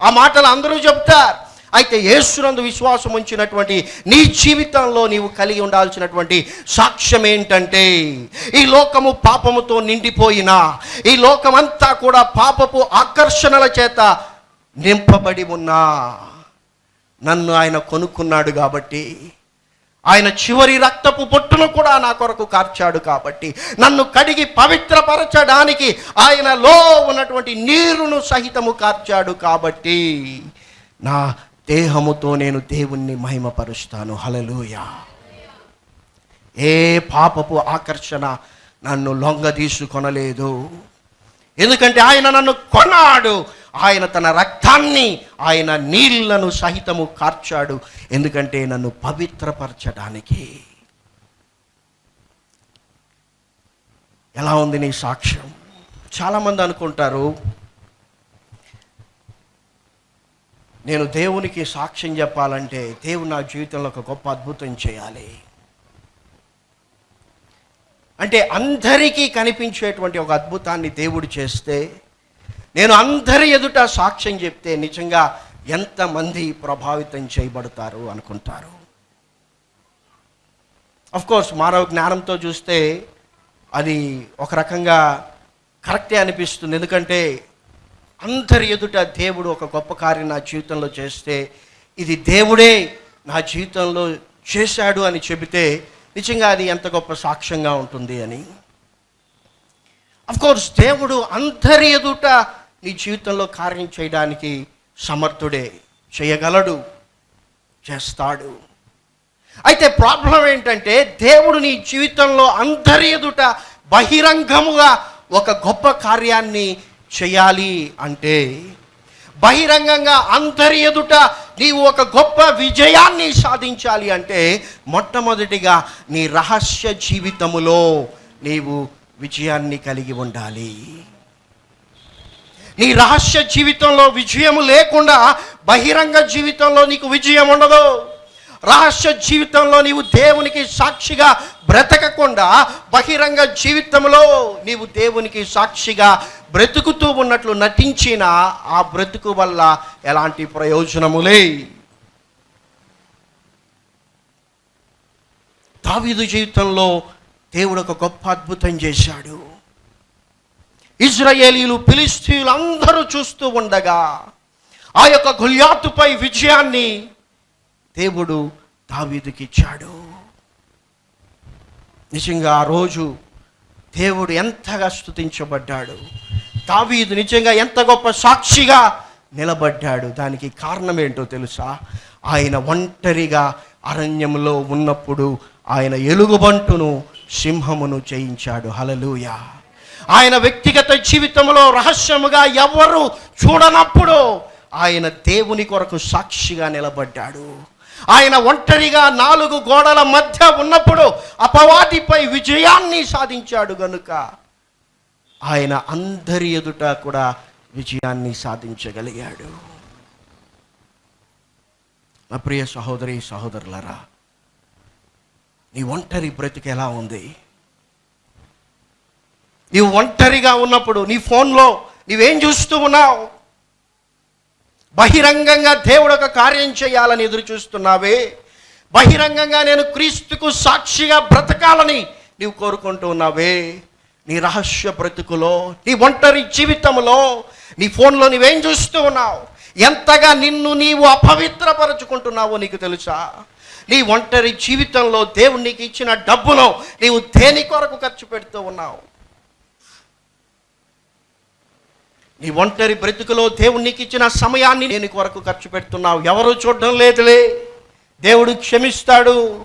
ఆ మాటలు అందరూ చెప్తారు. అయితే యేసునందు విశ్వాసం ఉంచినటువంటి నీ జీవితంలో నీవు కలిగి ఉండాల్సినటువంటి సాక్ష్యం ఏంటంటే ఈ లోకము పాపముతో నిండిపోయినా ఈ లోకమంతా కూడా పాపపు ఆకర్షణల చేత నింపబడి ఉన్నా నన్ను ఆయన కొనుక్కున్నాడు కాబట్టి ఆయన చివరి రక్తపు పొట్టును కూడా నా కొరకు కార్చాడు కాబట్టి నన్ను కడిగి పవిత్రపరచడానికి ఆయనలో ఉన్నటువంటి నీరును సహితము కార్చాడు కాబట్టి నా దేహముతో నేను దేవుణ్ణి మహిమపరుస్తాను. హలలుయా ఏ పాపపు ఆకర్షణ నన్ను లొంగ తీసుకొనలేదు. ఎందుకంటే ఆయన నన్ను కొన్నాడు. ఆయన తన రక్తాన్ని ఆయన నీళ్ళను సహితము కార్చాడు. ఎందుకంటే నన్ను పవిత్రపరచడానికి. ఎలా ఉంది నీ సాక్ష్యం? చాలామంది అనుకుంటారు నేను దేవునికి సాక్ష్యం చెప్పాలంటే దేవుడు నా జీవితంలో ఒక గొప్ప అద్భుతం చేయాలి. అంటే అందరికీ కనిపించేటువంటి ఒక అద్భుతాన్ని దేవుడు చేస్తే నేను అందరి ఎదుట సాక్ష్యం చెప్తే నిజంగా ఎంతమంది ప్రభావితం చేయబడతారు అనుకుంటారు. కోర్స్ మానవ జ్ఞానంతో చూస్తే అది ఒక రకంగా కరెక్టే అనిపిస్తుంది. ఎందుకంటే అందరి ఎదుట దేవుడు ఒక గొప్ప కార్యం నా జీవితంలో చేస్తే ఇది దేవుడే నా జీవితంలో చేశాడు అని చెబితే నిజంగా అది ఎంత గొప్ప సాక్ష్యంగా ఉంటుంది అని. కోర్స్ దేవుడు అందరి ఎదుట నీ జీవితంలో కార్యం చేయడానికి సమర్థుడే చేయగలడు చేస్తాడు. అయితే ప్రాబ్లం ఏంటంటే దేవుడు నీ జీవితంలో అందరి ఎదుట బహిరంగముగా ఒక గొప్ప కార్యాన్ని చేయాలి అంటే బహిరంగంగా అందరి ఎదుట నీవు ఒక గొప్ప విజయాన్ని సాధించాలి అంటే మొట్టమొదటిగా నీ రహస్య జీవితములో నీవు విజయాన్ని కలిగి ఉండాలి. నీ రహస్య జీవితంలో విజయము లేకుండా బహిరంగ జీవితంలో నీకు విజయం ఉండదు. రహస్య జీవితంలో నీవు దేవునికి సాక్షిగా బ్రతకకుండా బహిరంగ జీవితంలో నీవు దేవునికి సాక్షిగా బ్రతుకుతూ ఉన్నట్లు నటించిన ఆ బ్రతుకు వల్ల ఎలాంటి ప్రయోజనములే? దావీదు జీవితంలో దేవుడు ఒక గొప్ప అద్భుతం చేశాడు. ఇజ్రాయేలీలు ఫిలిస్తీన్లు అందరూ చూస్తూ ఉండగా ఆ యొక్క గుళ్యాతుపై విజయాన్ని దేవుడు తావీదుకిచ్చాడు ఇచ్చాడు నిజంగా ఆ రోజు దేవుడు ఎంతగా స్తుతించబడ్డాడు. దావీదు నిజంగా ఎంత గొప్ప సాక్షిగా నిలబడ్డాడు. దానికి కారణం ఏంటో తెలుసా? ఆయన ఒంటరిగా అరణ్యంలో ఉన్నప్పుడు ఆయన ఎలుగుబంటును సింహమును జయించాడు. హలలుయ ఆయన వ్యక్తిగత జీవితంలో రహస్యముగా ఎవరు చూడనప్పుడు ఆయన దేవుని కొరకు సాక్షిగా నిలబడ్డాడు. ఆయన ఒంటరిగా నాలుగు గోడల మధ్య ఉన్నప్పుడు అపవాదిపై విజయాన్ని సాధించాడు గనుక. ఆయన అందరి ఎదుట కూడా విజయాన్ని సాధించగలిగాడు. నా ప్రియ సహోదరి సహోదరులరా నీ ఒంటరి బ్రతికి ఎలా ఉంది? నీవు ఒంటరిగా ఉన్నప్పుడు నీ ఫోన్లో నీవేం చూస్తూ ఉన్నావు? బహిరంగంగా దేవుడు ఒక కార్యం చేయాలని ఎదురు చూస్తున్నావే? బహిరంగంగా నేను క్రీస్తుకు సాక్షిగా బ్రతకాలని నీవు కోరుకుంటూ ఉన్నావే? నీ రహస్య బ్రతుకులో నీ ఒంటరి జీవితంలో నీ ఫోన్లో నువ్వేం చూస్తూ ఉన్నావు? ఎంతగా నిన్ను నీవు అపవిత్రపరచుకుంటున్నావో నీకు తెలుసా? నీ ఒంటరి జీవితంలో దేవుడు నీకు ఇచ్చిన డబ్బును నీవు దేని కొరకు ఖర్చు పెడుతూ ఉన్నావు? నీ ఒంటరి బ్రతుకులో దేవుడు నీకు ఇచ్చిన సమయాన్ని నేను వరకు ఖర్చు పెడుతున్నావు. ఎవరు చూడడం లేదులే. దేవుడు క్షమిస్తాడు.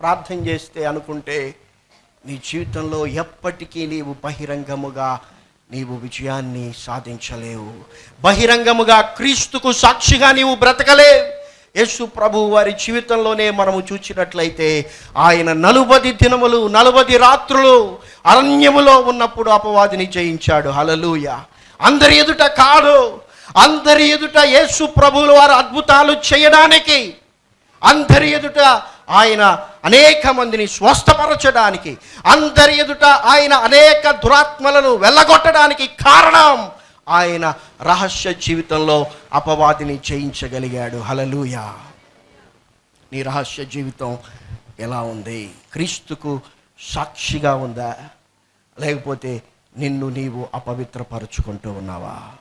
ప్రార్థన చేస్తే అనుకుంటే నీ జీవితంలో ఎప్పటికీ నీవు బహిరంగముగా నీవు విజయాన్ని సాధించలేవు. బహిరంగముగా క్రీస్తుకు సాక్షిగా నీవు బ్రతకలేవు. యేసు ప్రభు వారి జీవితంలోనే మనము చూచినట్లయితే ఆయన నలుబది దినములు నలుబది రాత్రులు అరణ్యములో ఉన్నప్పుడు అపవాదిని జయించాడు. హలలుయ అందరి ఎదుట కాదు అందరి ఎదుట యేసు ప్రభువుల వారు అద్భుతాలు చేయడానికి అందరి ఎదుట ఆయన అనేక మందిని స్వస్థపరచడానికి అందరి ఎదుట ఆయన అనేక దురాత్మలను వెళ్ళగొట్టడానికి కారణం ఆయన రహస్య జీవితంలో అపవాదిని జయించగలిగాడు. హలలుయా నీ రహస్య జీవితం ఎలా ఉంది? క్రీస్తుకు సాక్షిగా ఉందా? లేకపోతే నిన్ను నీవు అపవిత్రపరుచుకుంటూ ఉన్నావా?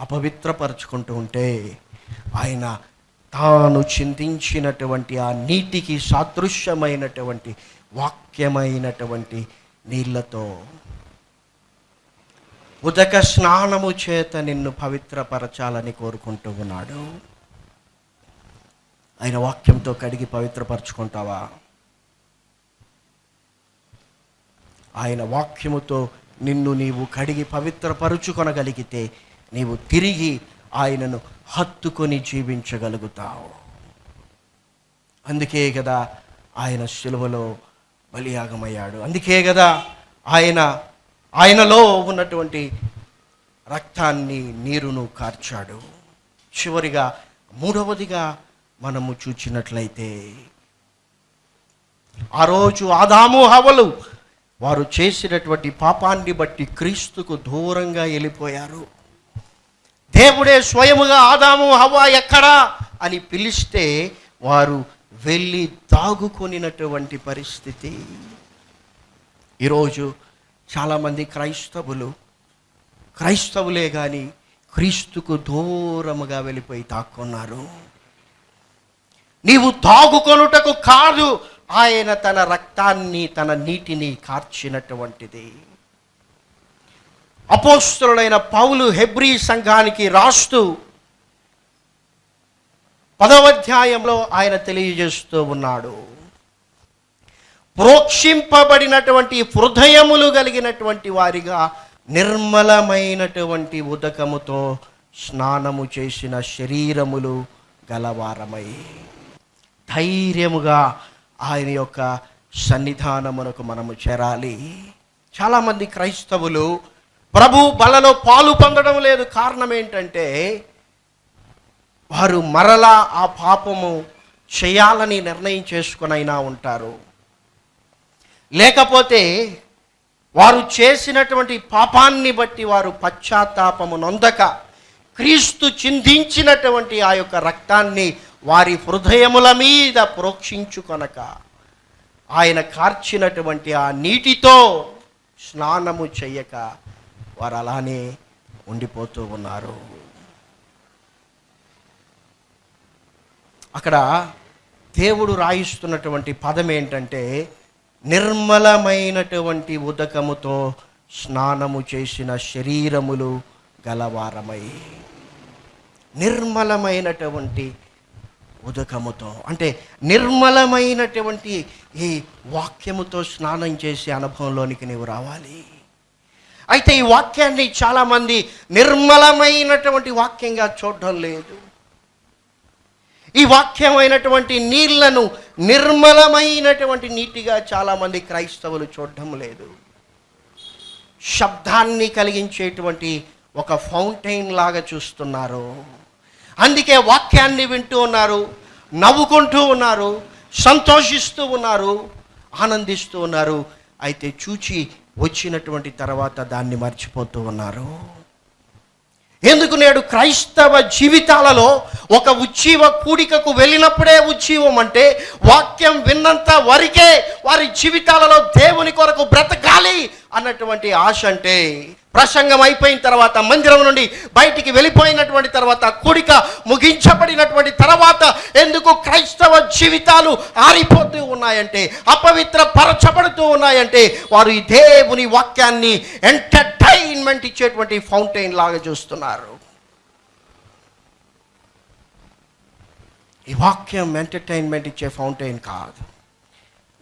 అపవిత్రపరుచుకుంటూ ఉంటే ఆయన తాను చింతించినటువంటి ఆ నీటికి సాదృశ్యమైనటువంటి వాక్యమైనటువంటి నీళ్ళతో ఉదక స్నానము చేత నిన్ను పవిత్రపరచాలని కోరుకుంటూ ఉన్నాడు. ఆయన వాక్యంతో కడిగి పవిత్రపరచుకుంటావా? ఆయన వాక్యముతో నిన్ను నీవు కడిగి పవిత్రపరుచుకొనగలిగితే నీవు తిరిగి ఆయనను హత్తుకొని జీవించగలుగుతావు. అందుకే కదా ఆయన శిలువలో బలియాగమయ్యాడు. అందుకే కదా ఆయన ఆయనలో ఉన్నటువంటి రక్తాన్ని నీరును కార్చాడు. చివరిగా మూడవదిగా మనము చూచినట్లయితే ఆ రోజు ఆదాము హవలు వారు చేసినటువంటి పాపాన్ని బట్టి క్రీస్తుకు దూరంగా వెళ్ళిపోయారు. దేవుడే స్వయముగా ఆదాము హవ్వ ఎక్కడా అని పిలిస్తే వారు వెళ్ళి దాగుకొనినటువంటి పరిస్థితి. ఈరోజు చాలామంది క్రైస్తవులు క్రైస్తవులే కానీ క్రీస్తుకు దూరముగా వెళ్ళిపోయి తాక్కున్నారు నీవు తాగుకొనుటకు కాదు ఆయన తన రక్తాన్ని తన నీటిని కార్చినటువంటిది. అపోస్తులైన పౌలు హెబ్రీ సంఘానికి రాస్తూ పదవ అధ్యాయంలో ఆయన తెలియజేస్తూ ఉన్నాడు. ప్రోక్షింపబడినటువంటి హృదయములు కలిగినటువంటి వారిగా నిర్మలమైనటువంటి ఉదకముతో స్నానము చేసిన శరీరములు గలవారమై. ధైర్యముగా ఆయన యొక్క సన్నిధానమునకు మనము చేరాలి. చాలామంది క్రైస్తవులు ప్రభు బలలో పాలు పొందడం లేదు. కారణం ఏంటంటే వారు మరలా ఆ పాపము చేయాలని నిర్ణయం చేసుకునైనా ఉంటారు. లేకపోతే వారు చేసినటువంటి పాపాన్ని బట్టి వారు పశ్చాత్తాపము నొందక క్రీస్తు చిందించినటువంటి ఆ యొక్క రక్తాన్ని వారి హృదయముల మీద ప్రోక్షించుకొనక ఆయన కార్చినటువంటి ఆ నీటితో స్నానము చెయ్యక వారు అలానే ఉండిపోతూ ఉన్నారు. అక్కడ దేవుడు రాయిస్తున్నటువంటి పదం ఏంటంటే నిర్మలమైనటువంటి ఉదకముతో స్నానము చేసిన శరీరములు గలవారమై. నిర్మలమైనటువంటి ఉదకముతో అంటే నిర్మలమైనటువంటి ఈ వాక్యముతో స్నానం చేసే అనుభవంలోనికి నీవు రావాలి. అయితే ఈ వాక్యాన్ని చాలామంది నిర్మలమైనటువంటి వాక్యంగా చూడడం లేదు. ఈ వాక్యమైనటువంటి నీళ్ళను నిర్మలమైనటువంటి నీటిగా చాలామంది క్రైస్తవులు చూడడం లేదు. శబ్దాన్ని కలిగించేటువంటి ఒక ఫౌంటైన్ లాగా చూస్తున్నారు. అందుకే వాక్యాన్ని వింటూ ఉన్నారు నవ్వుకుంటూ ఉన్నారు సంతోషిస్తూ ఉన్నారు ఆనందిస్తూ ఉన్నారు. అయితే చూచి వచ్చినటువంటి తర్వాత దాన్ని మర్చిపోతూ ఉన్నారు. ఎందుకు నేడు క్రైస్తవ జీవితాలలో ఒక ఉజ్జీవ కూడికకు వెళ్ళినప్పుడే ఉజ్జీవం అంటే వాక్యం విన్నంత వరకే వారి జీవితాలలో దేవుని కొరకు బ్రతకాలి అన్నటువంటి ఆశ అంటే ప్రసంగం అయిపోయిన తర్వాత మందిరం నుండి బయటికి వెళ్ళిపోయినటువంటి తర్వాత కూడిక ముగించబడినటువంటి తర్వాత ఎందుకు క్రైస్తవ జీవితాలు ఆరిపోతూ ఉన్నాయంటే అపవిత్ర పరచబడుతూ ఉన్నాయంటే వారు ఈ దేవుని వాక్యాన్ని ఎంటర్టైన్మెంట్ ఇచ్చేటువంటి ఫౌంటైన్ లాగా చూస్తున్నారు. ఈ వాక్యం ఎంటర్టైన్మెంట్ ఇచ్చే ఫౌంటైన్ కాదు.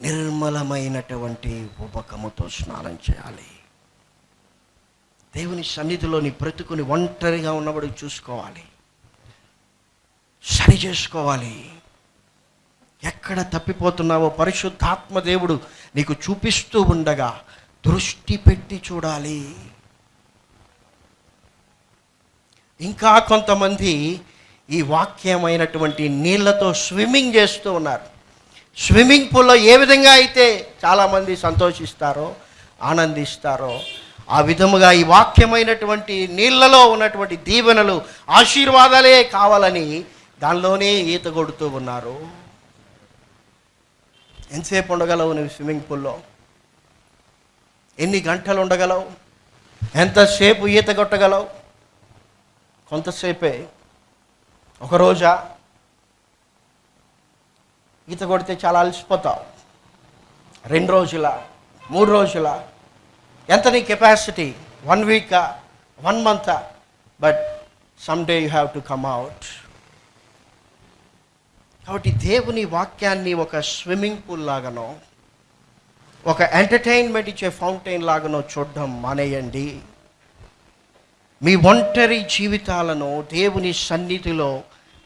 నిర్మలమైనటువంటి ఉపకముతో స్నానం చేయాలి. దేవుని సన్నిధిలో నీ బ్రతుకుని ఒంటరిగా ఉన్నప్పుడు చూసుకోవాలి. సరి చేసుకోవాలి. ఎక్కడ తప్పిపోతున్నావో పరిశుద్ధాత్మ దేవుడు నీకు చూపిస్తూ ఉండగా దృష్టి పెట్టి చూడాలి. ఇంకా కొంతమంది ఈ వాక్యమైనటువంటి నీళ్ళతో స్విమ్మింగ్ చేస్తూ ఉన్నారు. స్విమ్మింగ్ పూల్లో ఏ విధంగా అయితే చాలామంది సంతోషిస్తారో ఆనందిస్తారో ఆ విధముగా ఈ వాక్యమైనటువంటి నీళ్ళలో ఉన్నటువంటి దీవెనలు ఆశీర్వాదాలే కావాలని దానిలోనే ఈత కొడుతూ ఉన్నారు. ఎంతసేపు ఉండగలవు నువ్వు స్విమ్మింగ్ పూల్లో? ఎన్ని గంటలు ఉండగలవు? ఎంతసేపు ఈత కొట్టగలవు? కొంతసేపే. ఒక రోజా? ఈత కొడితే చాలా అలసిపోతావు. రెండు రోజుల? మూడు రోజుల? ఎంత నీ capacity one వీకా one month but some day you have to come out కాబట్టి దేవుని వాక్యాన్ని ఒక స్విమ్మింగ్ పూల్ లాగానో ఒక ఎంటర్టైన్మెంట్ ఇచ్చే ఫౌంటైన్ లాగానో చూడడం మానేయండి. మీ ఒంటరి జీవితాలను దేవుని సన్నిధిలో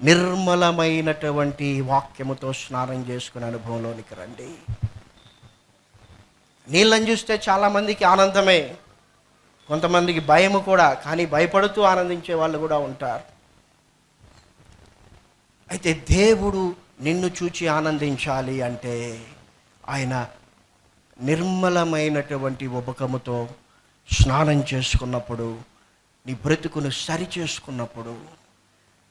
నిర్మలమైనటువంటి వాక్యముతో స్నానం చేసుకునే అనుభవంలోనికి రండి. నీళ్ళని చూస్తే చాలామందికి ఆనందమే. కొంతమందికి భయము కూడా కానీ భయపడుతూ ఆనందించే వాళ్ళు కూడా ఉంటారు. అయితే దేవుడు నిన్ను చూచి ఆనందించాలి అంటే ఆయన నిర్మలమైనటువంటి ఉపకముతో స్నానం చేసుకున్నప్పుడు నీ బ్రతుకును సరి చేసుకున్నప్పుడు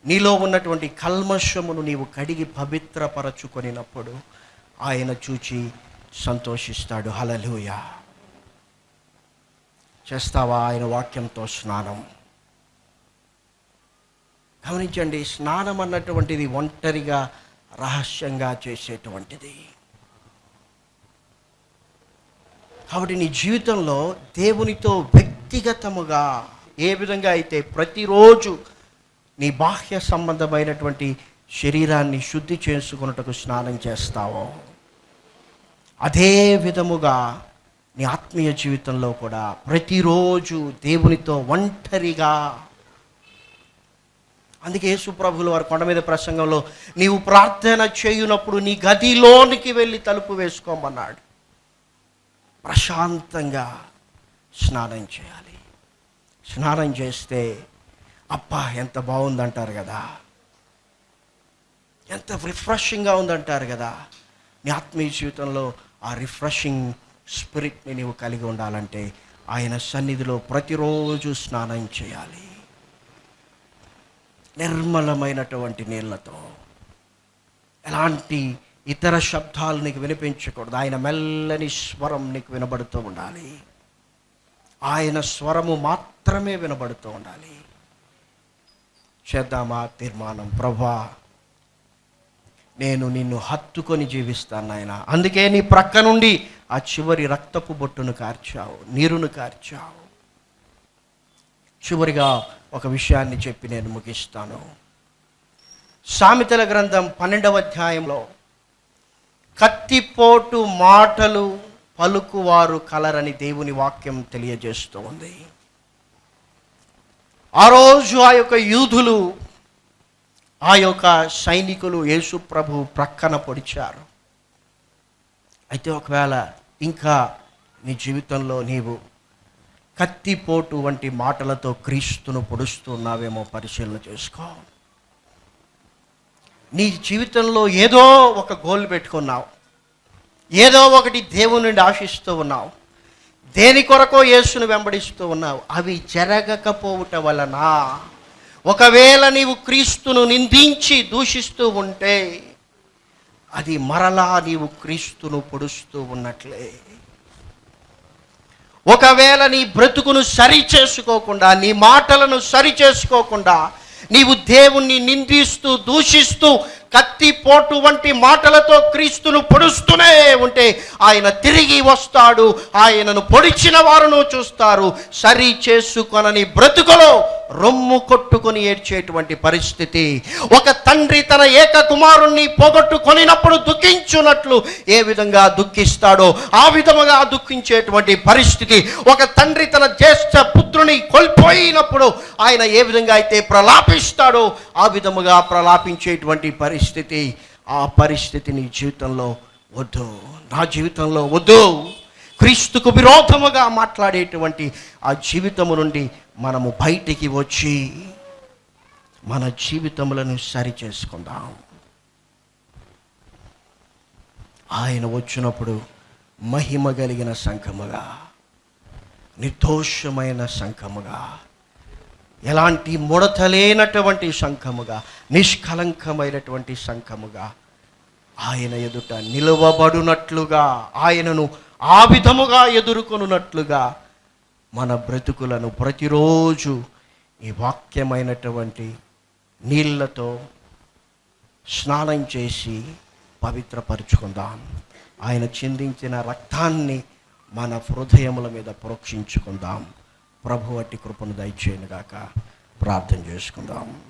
నీలో ఉన్నటువంటి కల్మషమును నీవు కడిగి పవిత్రపరచుకొనినప్పుడు ఆయన చూచి సంతోషిస్తాడు. హలలుయ చేస్తావా ఆయన వాక్యంతో స్నానం? గమనించండి స్నానం అన్నటువంటిది ఒంటరిగా రహస్యంగా చేసేటువంటిది. కాబట్టి నీ జీవితంలో దేవునితో వ్యక్తిగతముగా ఏ విధంగా అయితే ప్రతిరోజు నీ బాహ్య సంబంధమైనటువంటి శరీరాన్ని శుద్ధి చేసుకున్నట్టుకు స్నానం చేస్తావో అదే విధముగా నీ ఆత్మీయ జీవితంలో కూడా ప్రతిరోజు దేవునితో ఒంటరిగా. అందుకే యేసుప్రభులు వారి కొండ మీద ప్రసంగంలో నీవు ప్రార్థన చేయునప్పుడు నీ గదిలోనికి వెళ్ళి తలుపు వేసుకోమన్నాడు. ప్రశాంతంగా స్నానం చేయాలి. స్నానం చేస్తే అబ్బా ఎంత బాగుందంటారు కదా. ఎంత రిఫ్రెషింగ్గా ఉందంటారు కదా. నీ ఆత్మీయ జీవితంలో ఆ రిఫ్రెషింగ్ స్పిరిట్ని నీవు కలిగి ఉండాలంటే ఆయన సన్నిధిలో ప్రతిరోజు స్నానం చేయాలి. నిర్మలమైనటువంటి నీళ్ళతో. ఎలాంటి ఇతర శబ్దాలు నీకు వినిపించకూడదు. ఆయన మెల్లని స్వరం నీకు వినబడుతూ ఉండాలి. ఆయన స్వరము మాత్రమే వినబడుతూ ఉండాలి. చేద్దామా తీర్మానం? ప్రభా నేను నిన్ను హత్తుకొని జీవిస్తాను నాయన. అందుకే నీ ప్రక్క నుండి ఆ చివరి రక్తపు బొట్టును కార్చావు నీరును కార్చావు. చివరిగా ఒక విషయాన్ని చెప్పి నేను ముగిస్తాను. సామెతల గ్రంథం పన్నెండవ అధ్యాయంలో కత్తిపోటు మాటలు పలుకువారు కలరని దేవుని వాక్యం తెలియజేస్తూ ఉంది ఆ రోజు ఆ యొక్క యూధులు ఆ యొక్క సైనికులు యేసు ప్రభు ప్రక్కన పొడిచారు. అయితే ఒకవేళ ఇంకా నీ జీవితంలో నీవు కత్తిపోటు వంటి మాటలతో క్రీస్తును పొడుస్తున్నావేమో పరిశీలన చేసుకో. నీ జీవితంలో ఏదో ఒక గోల్ పెట్టుకున్నావు. ఏదో ఒకటి దేవుని నుండి ఆశిస్తూ ఉన్నావు. దేని కొరకో యేసును వెంబడిస్తూ ఉన్నావు. అవి జరగకపోవుట వలన ఒకవేళ నీవు క్రీస్తును నిందించి దూషిస్తూ ఉంటే అది మరలా నీవు క్రీస్తును పొడుస్తూ ఉన్నట్లే. ఒకవేళ నీ బ్రతుకును సరి చేసుకోకుండా నీ మాటలను సరి చేసుకోకుండా నీవు దేవుణ్ణి నిందిస్తూ దూషిస్తూ కత్తిపోటు వంటి మాటలతో క్రీస్తును పొడుస్తూనే ఉంటే ఆయన తిరిగి వస్తాడు ఆయనను పొడిచిన వారును చూస్తారు. సరి చేసుకొనని బ్రతుకులో రొమ్ము కొట్టుకొని ఏడ్చేటువంటి పరిస్థితి. ఒక తండ్రి తన ఏక కుమారుణ్ణి పోగొట్టుకొనినప్పుడు దుఃఖించున్నట్లు ఏ విధంగా దుఃఖిస్తాడో ఆ విధముగా దుఃఖించేటువంటి పరిస్థితి. ఒక తండ్రి తన జ్యేష్ఠ పుత్రుని కోల్పోయినప్పుడు ఆయన ఏ విధంగా అయితే ప్రలాపిస్తాడో ఆ విధముగా ప్రలాపించేటువంటి పరిస్థితి. ఆ పరిస్థితి నీ జీవితంలో వద్దు. నా జీవితంలో వద్దు. క్రీస్తుకు విరోధముగా మాట్లాడేటువంటి ఆ జీవితము నుండి మనము బయటికి వచ్చి మన జీవితములను సరి చేసుకుందాం. ఆయన వచ్చినప్పుడు మహిమ కలిగిన సంఘముగా నిర్దోషమైన సంఘముగా ఎలాంటి ముడత లేనటువంటి నిష్కలంకమైనటువంటి సంఘముగా ఆయన ఎదుట నిలవబడునట్లుగా ఆయనను ఆ విధముగా ఎదుర్కొనున్నట్లుగా మన బ్రతుకులను ప్రతిరోజు ఈ వాక్యమైనటువంటి నీళ్ళతో స్నానం చేసి పవిత్రపరుచుకుందాం. ఆయన చిందించిన రక్తాన్ని మన హృదయముల మీద ప్రోక్షించుకుందాం. ప్రభు అట్టి కృపను దయచేయనుగాక ప్రార్థన చేసుకుందాం.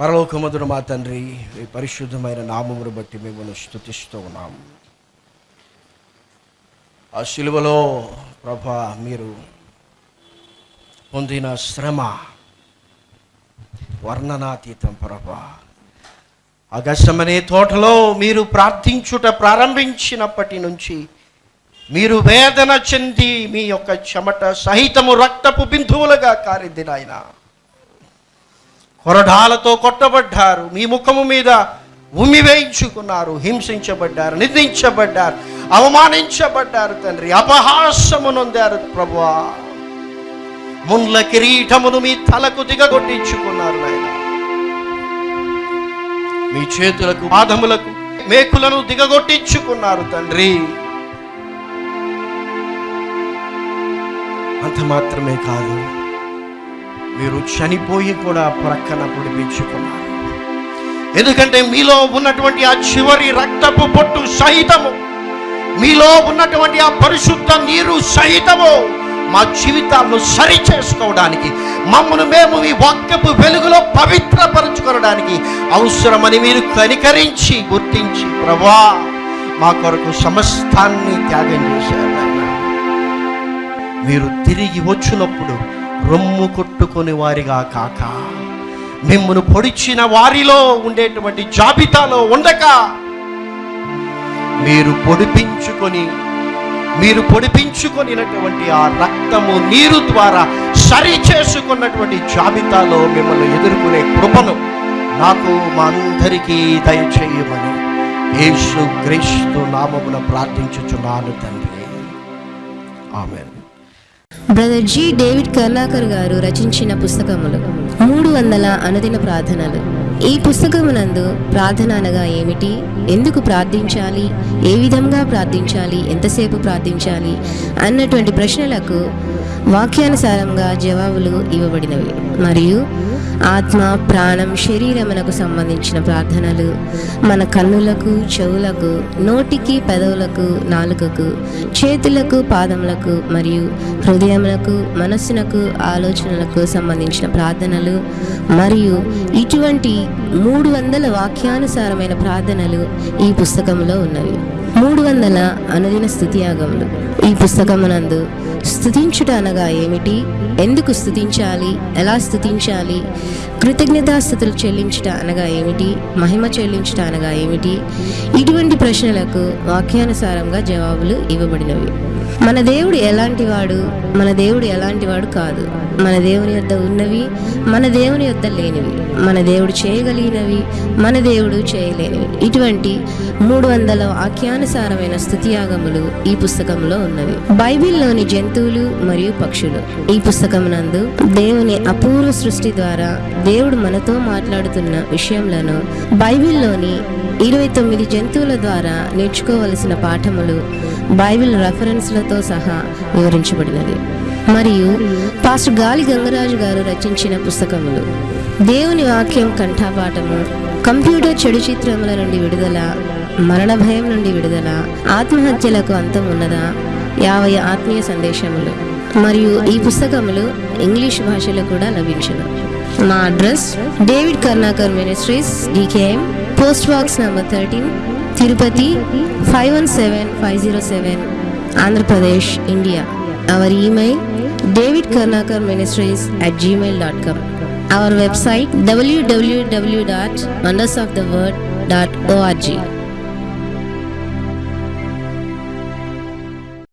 పరలోకమధుడు మా తండ్రి ఈ పరిశుద్ధమైన నామమును బట్టి మిమ్మల్ని స్థుతిస్తూ ఉన్నాం. ఆ శిలువలో ప్రభ మీరు పొందిన శ్రమ వర్ణనాతీతం ప్రభా. అగస్టమనే తోటలో మీరు ప్రార్థించుట ప్రారంభించినప్పటి నుంచి మీరు వేదన చెంది మీ యొక్క చెమట సహితము రక్తపు బిందువులుగా కారింది నాయన. కొరడాలతో కొట్టబడ్డారు మీ ముఖము మీద ఉమ్మి వేయించుకున్నారు హింసించబడ్డారు నిందించబడ్డారు అవమానించబడ్డారు తండ్రి అపహాసము నొందారు ప్రభువా. ముండ్ల కిరీటమును మీ తలకు దిగగొట్టించుకున్నారు నాయన. మీ చేతులకు పాదములకు మేకులను దిగగొట్టించుకున్నారు తండ్రి. అంత మాత్రమే కాదు మీరు చనిపోయి కూడా ప్రక్కన పొడిపించుకున్నారు ఎందుకంటే మీలో ఉన్నటువంటి ఆ చివరి రక్తపు పొట్టు సహితము మీలో ఉన్నటువంటి ఆ పరిశుద్ధ నీరు సహితము మా జీవితాలను సరి చేసుకోవడానికి మమ్మను మేము మీ వాక్యపు వెలుగులో పవిత్రపరచుకోవడానికి అవసరమని మీరు కనికరించి గుర్తించి ప్రభా మా కొరకు సమస్తాన్ని త్యాగం చేశారు మీరు తిరిగి వచ్చినప్పుడు రొమ్ము కొట్టుకుని వారిగా కాక మిమ్మను పొడిచిన వారిలో ఉండేటువంటి జాబితాలో ఉండక మీరు పొడిపించుకొని మీరు పొడిపించుకొనినటువంటి ఆ రక్తము నీరు ద్వారా సరి చేసుకున్నటువంటి జాబితాలో మిమ్మల్ని ఎదుర్కొనే కృపను నాకు మా అందరికీ దయచేయమని యేసు క్రీస్తు నామమున ప్రార్థించుచున్నాను తండ్రి. ఆమె బ్రదర్ జి. డేవిడ్ కర్ణాకర్ గారు రచించిన పుస్తకములు మూడు వందల అనుదిన ప్రార్థనలు. ఈ పుస్తకమునందు ప్రార్థన అనగా ఏమిటి? ఎందుకు ప్రార్థించాలి? ఏ విధంగా ప్రార్థించాలి? ఎంతసేపు ప్రార్థించాలి? అన్నటువంటి ప్రశ్నలకు వాక్యానుసారంగా జవాబులు ఇవ్వబడినవి. మరియు ఆత్మ ప్రాణం శరీరమునకు సంబంధించిన ప్రార్థనలు. మన కన్నులకు చెవులకు నోటికి పెదవులకు నాలుకకు చేతులకు పాదములకు మరియు హృదయములకు మనస్సునకు ఆలోచనలకు సంబంధించిన ప్రార్థనలు మరియు ఇటువంటి మూడు వందల వాక్యానుసారమైన ప్రార్థనలు ఈ పుస్తకంలో ఉన్నవి. మూడు వందల అనుదిన స్థుతియాగములు ఈ పుస్తకమునందు స్థుతించుట అనగా ఏమిటి? ఎందుకు స్థుతించాలి? ఎలా స్థుతించాలి? కృతజ్ఞతాస్థుతులు చెల్లించుట అనగా ఏమిటి? మహిమ చెల్లించుట అనగా ఏమిటి? ఇటువంటి ప్రశ్నలకు వాక్యానుసారంగా జవాబులు ఇవ్వబడినవి. మన దేవుడు ఎలాంటి వాడు మన దేవుడు ఎలాంటి వాడు కాదు. మన దేవుని యొద్ద ఉన్నవి మన దేవుని యొద్ద లేనివి మన దేవుడు చేయగలిగినవి మన దేవుడు చేయలేనివి. ఇటువంటి మూడు వందల వాక్యానుసారమైన స్థుతియాగములు ఈ పుస్తకంలో ఉన్నవి. బైబిల్లోని జంతువులు మరియు పక్షులు. ఈ పుస్తకమునందు దేవుని అపూర్వ సృష్టి ద్వారా దేవుడు మనతో మాట్లాడుతున్న విషయంలో బైబిల్లోని ఇరవై తొమ్మిది జంతువుల ద్వారా నేర్చుకోవలసిన పాఠములు బైబిల్ రెఫరెన్స్లతో సహా వివరించబడినది. మరియు పాస్టర్ గాలి గంగరాజు గారు రచించిన పుస్తకములు. దేవుని వాక్యం కంఠాపాఠము కంప్యూటర్ చెడు చిత్రముల నుండి విడుదల మరణ భయం నుండి విడుదల ఆత్మహత్యలకు అంతం ఉన్నదా? యాభై ఆత్మీయ సందేశములు. మరియు ఈ పుస్తకములు ఇంగ్లీష్ భాషలో కూడా లభించను. మా address David Karunakar ministries DKM Post Box number 13, Tirupati 517507, Andhra Pradesh, India. Our email David Ministries at gmail.com. Our website www.wondersoftheword.org.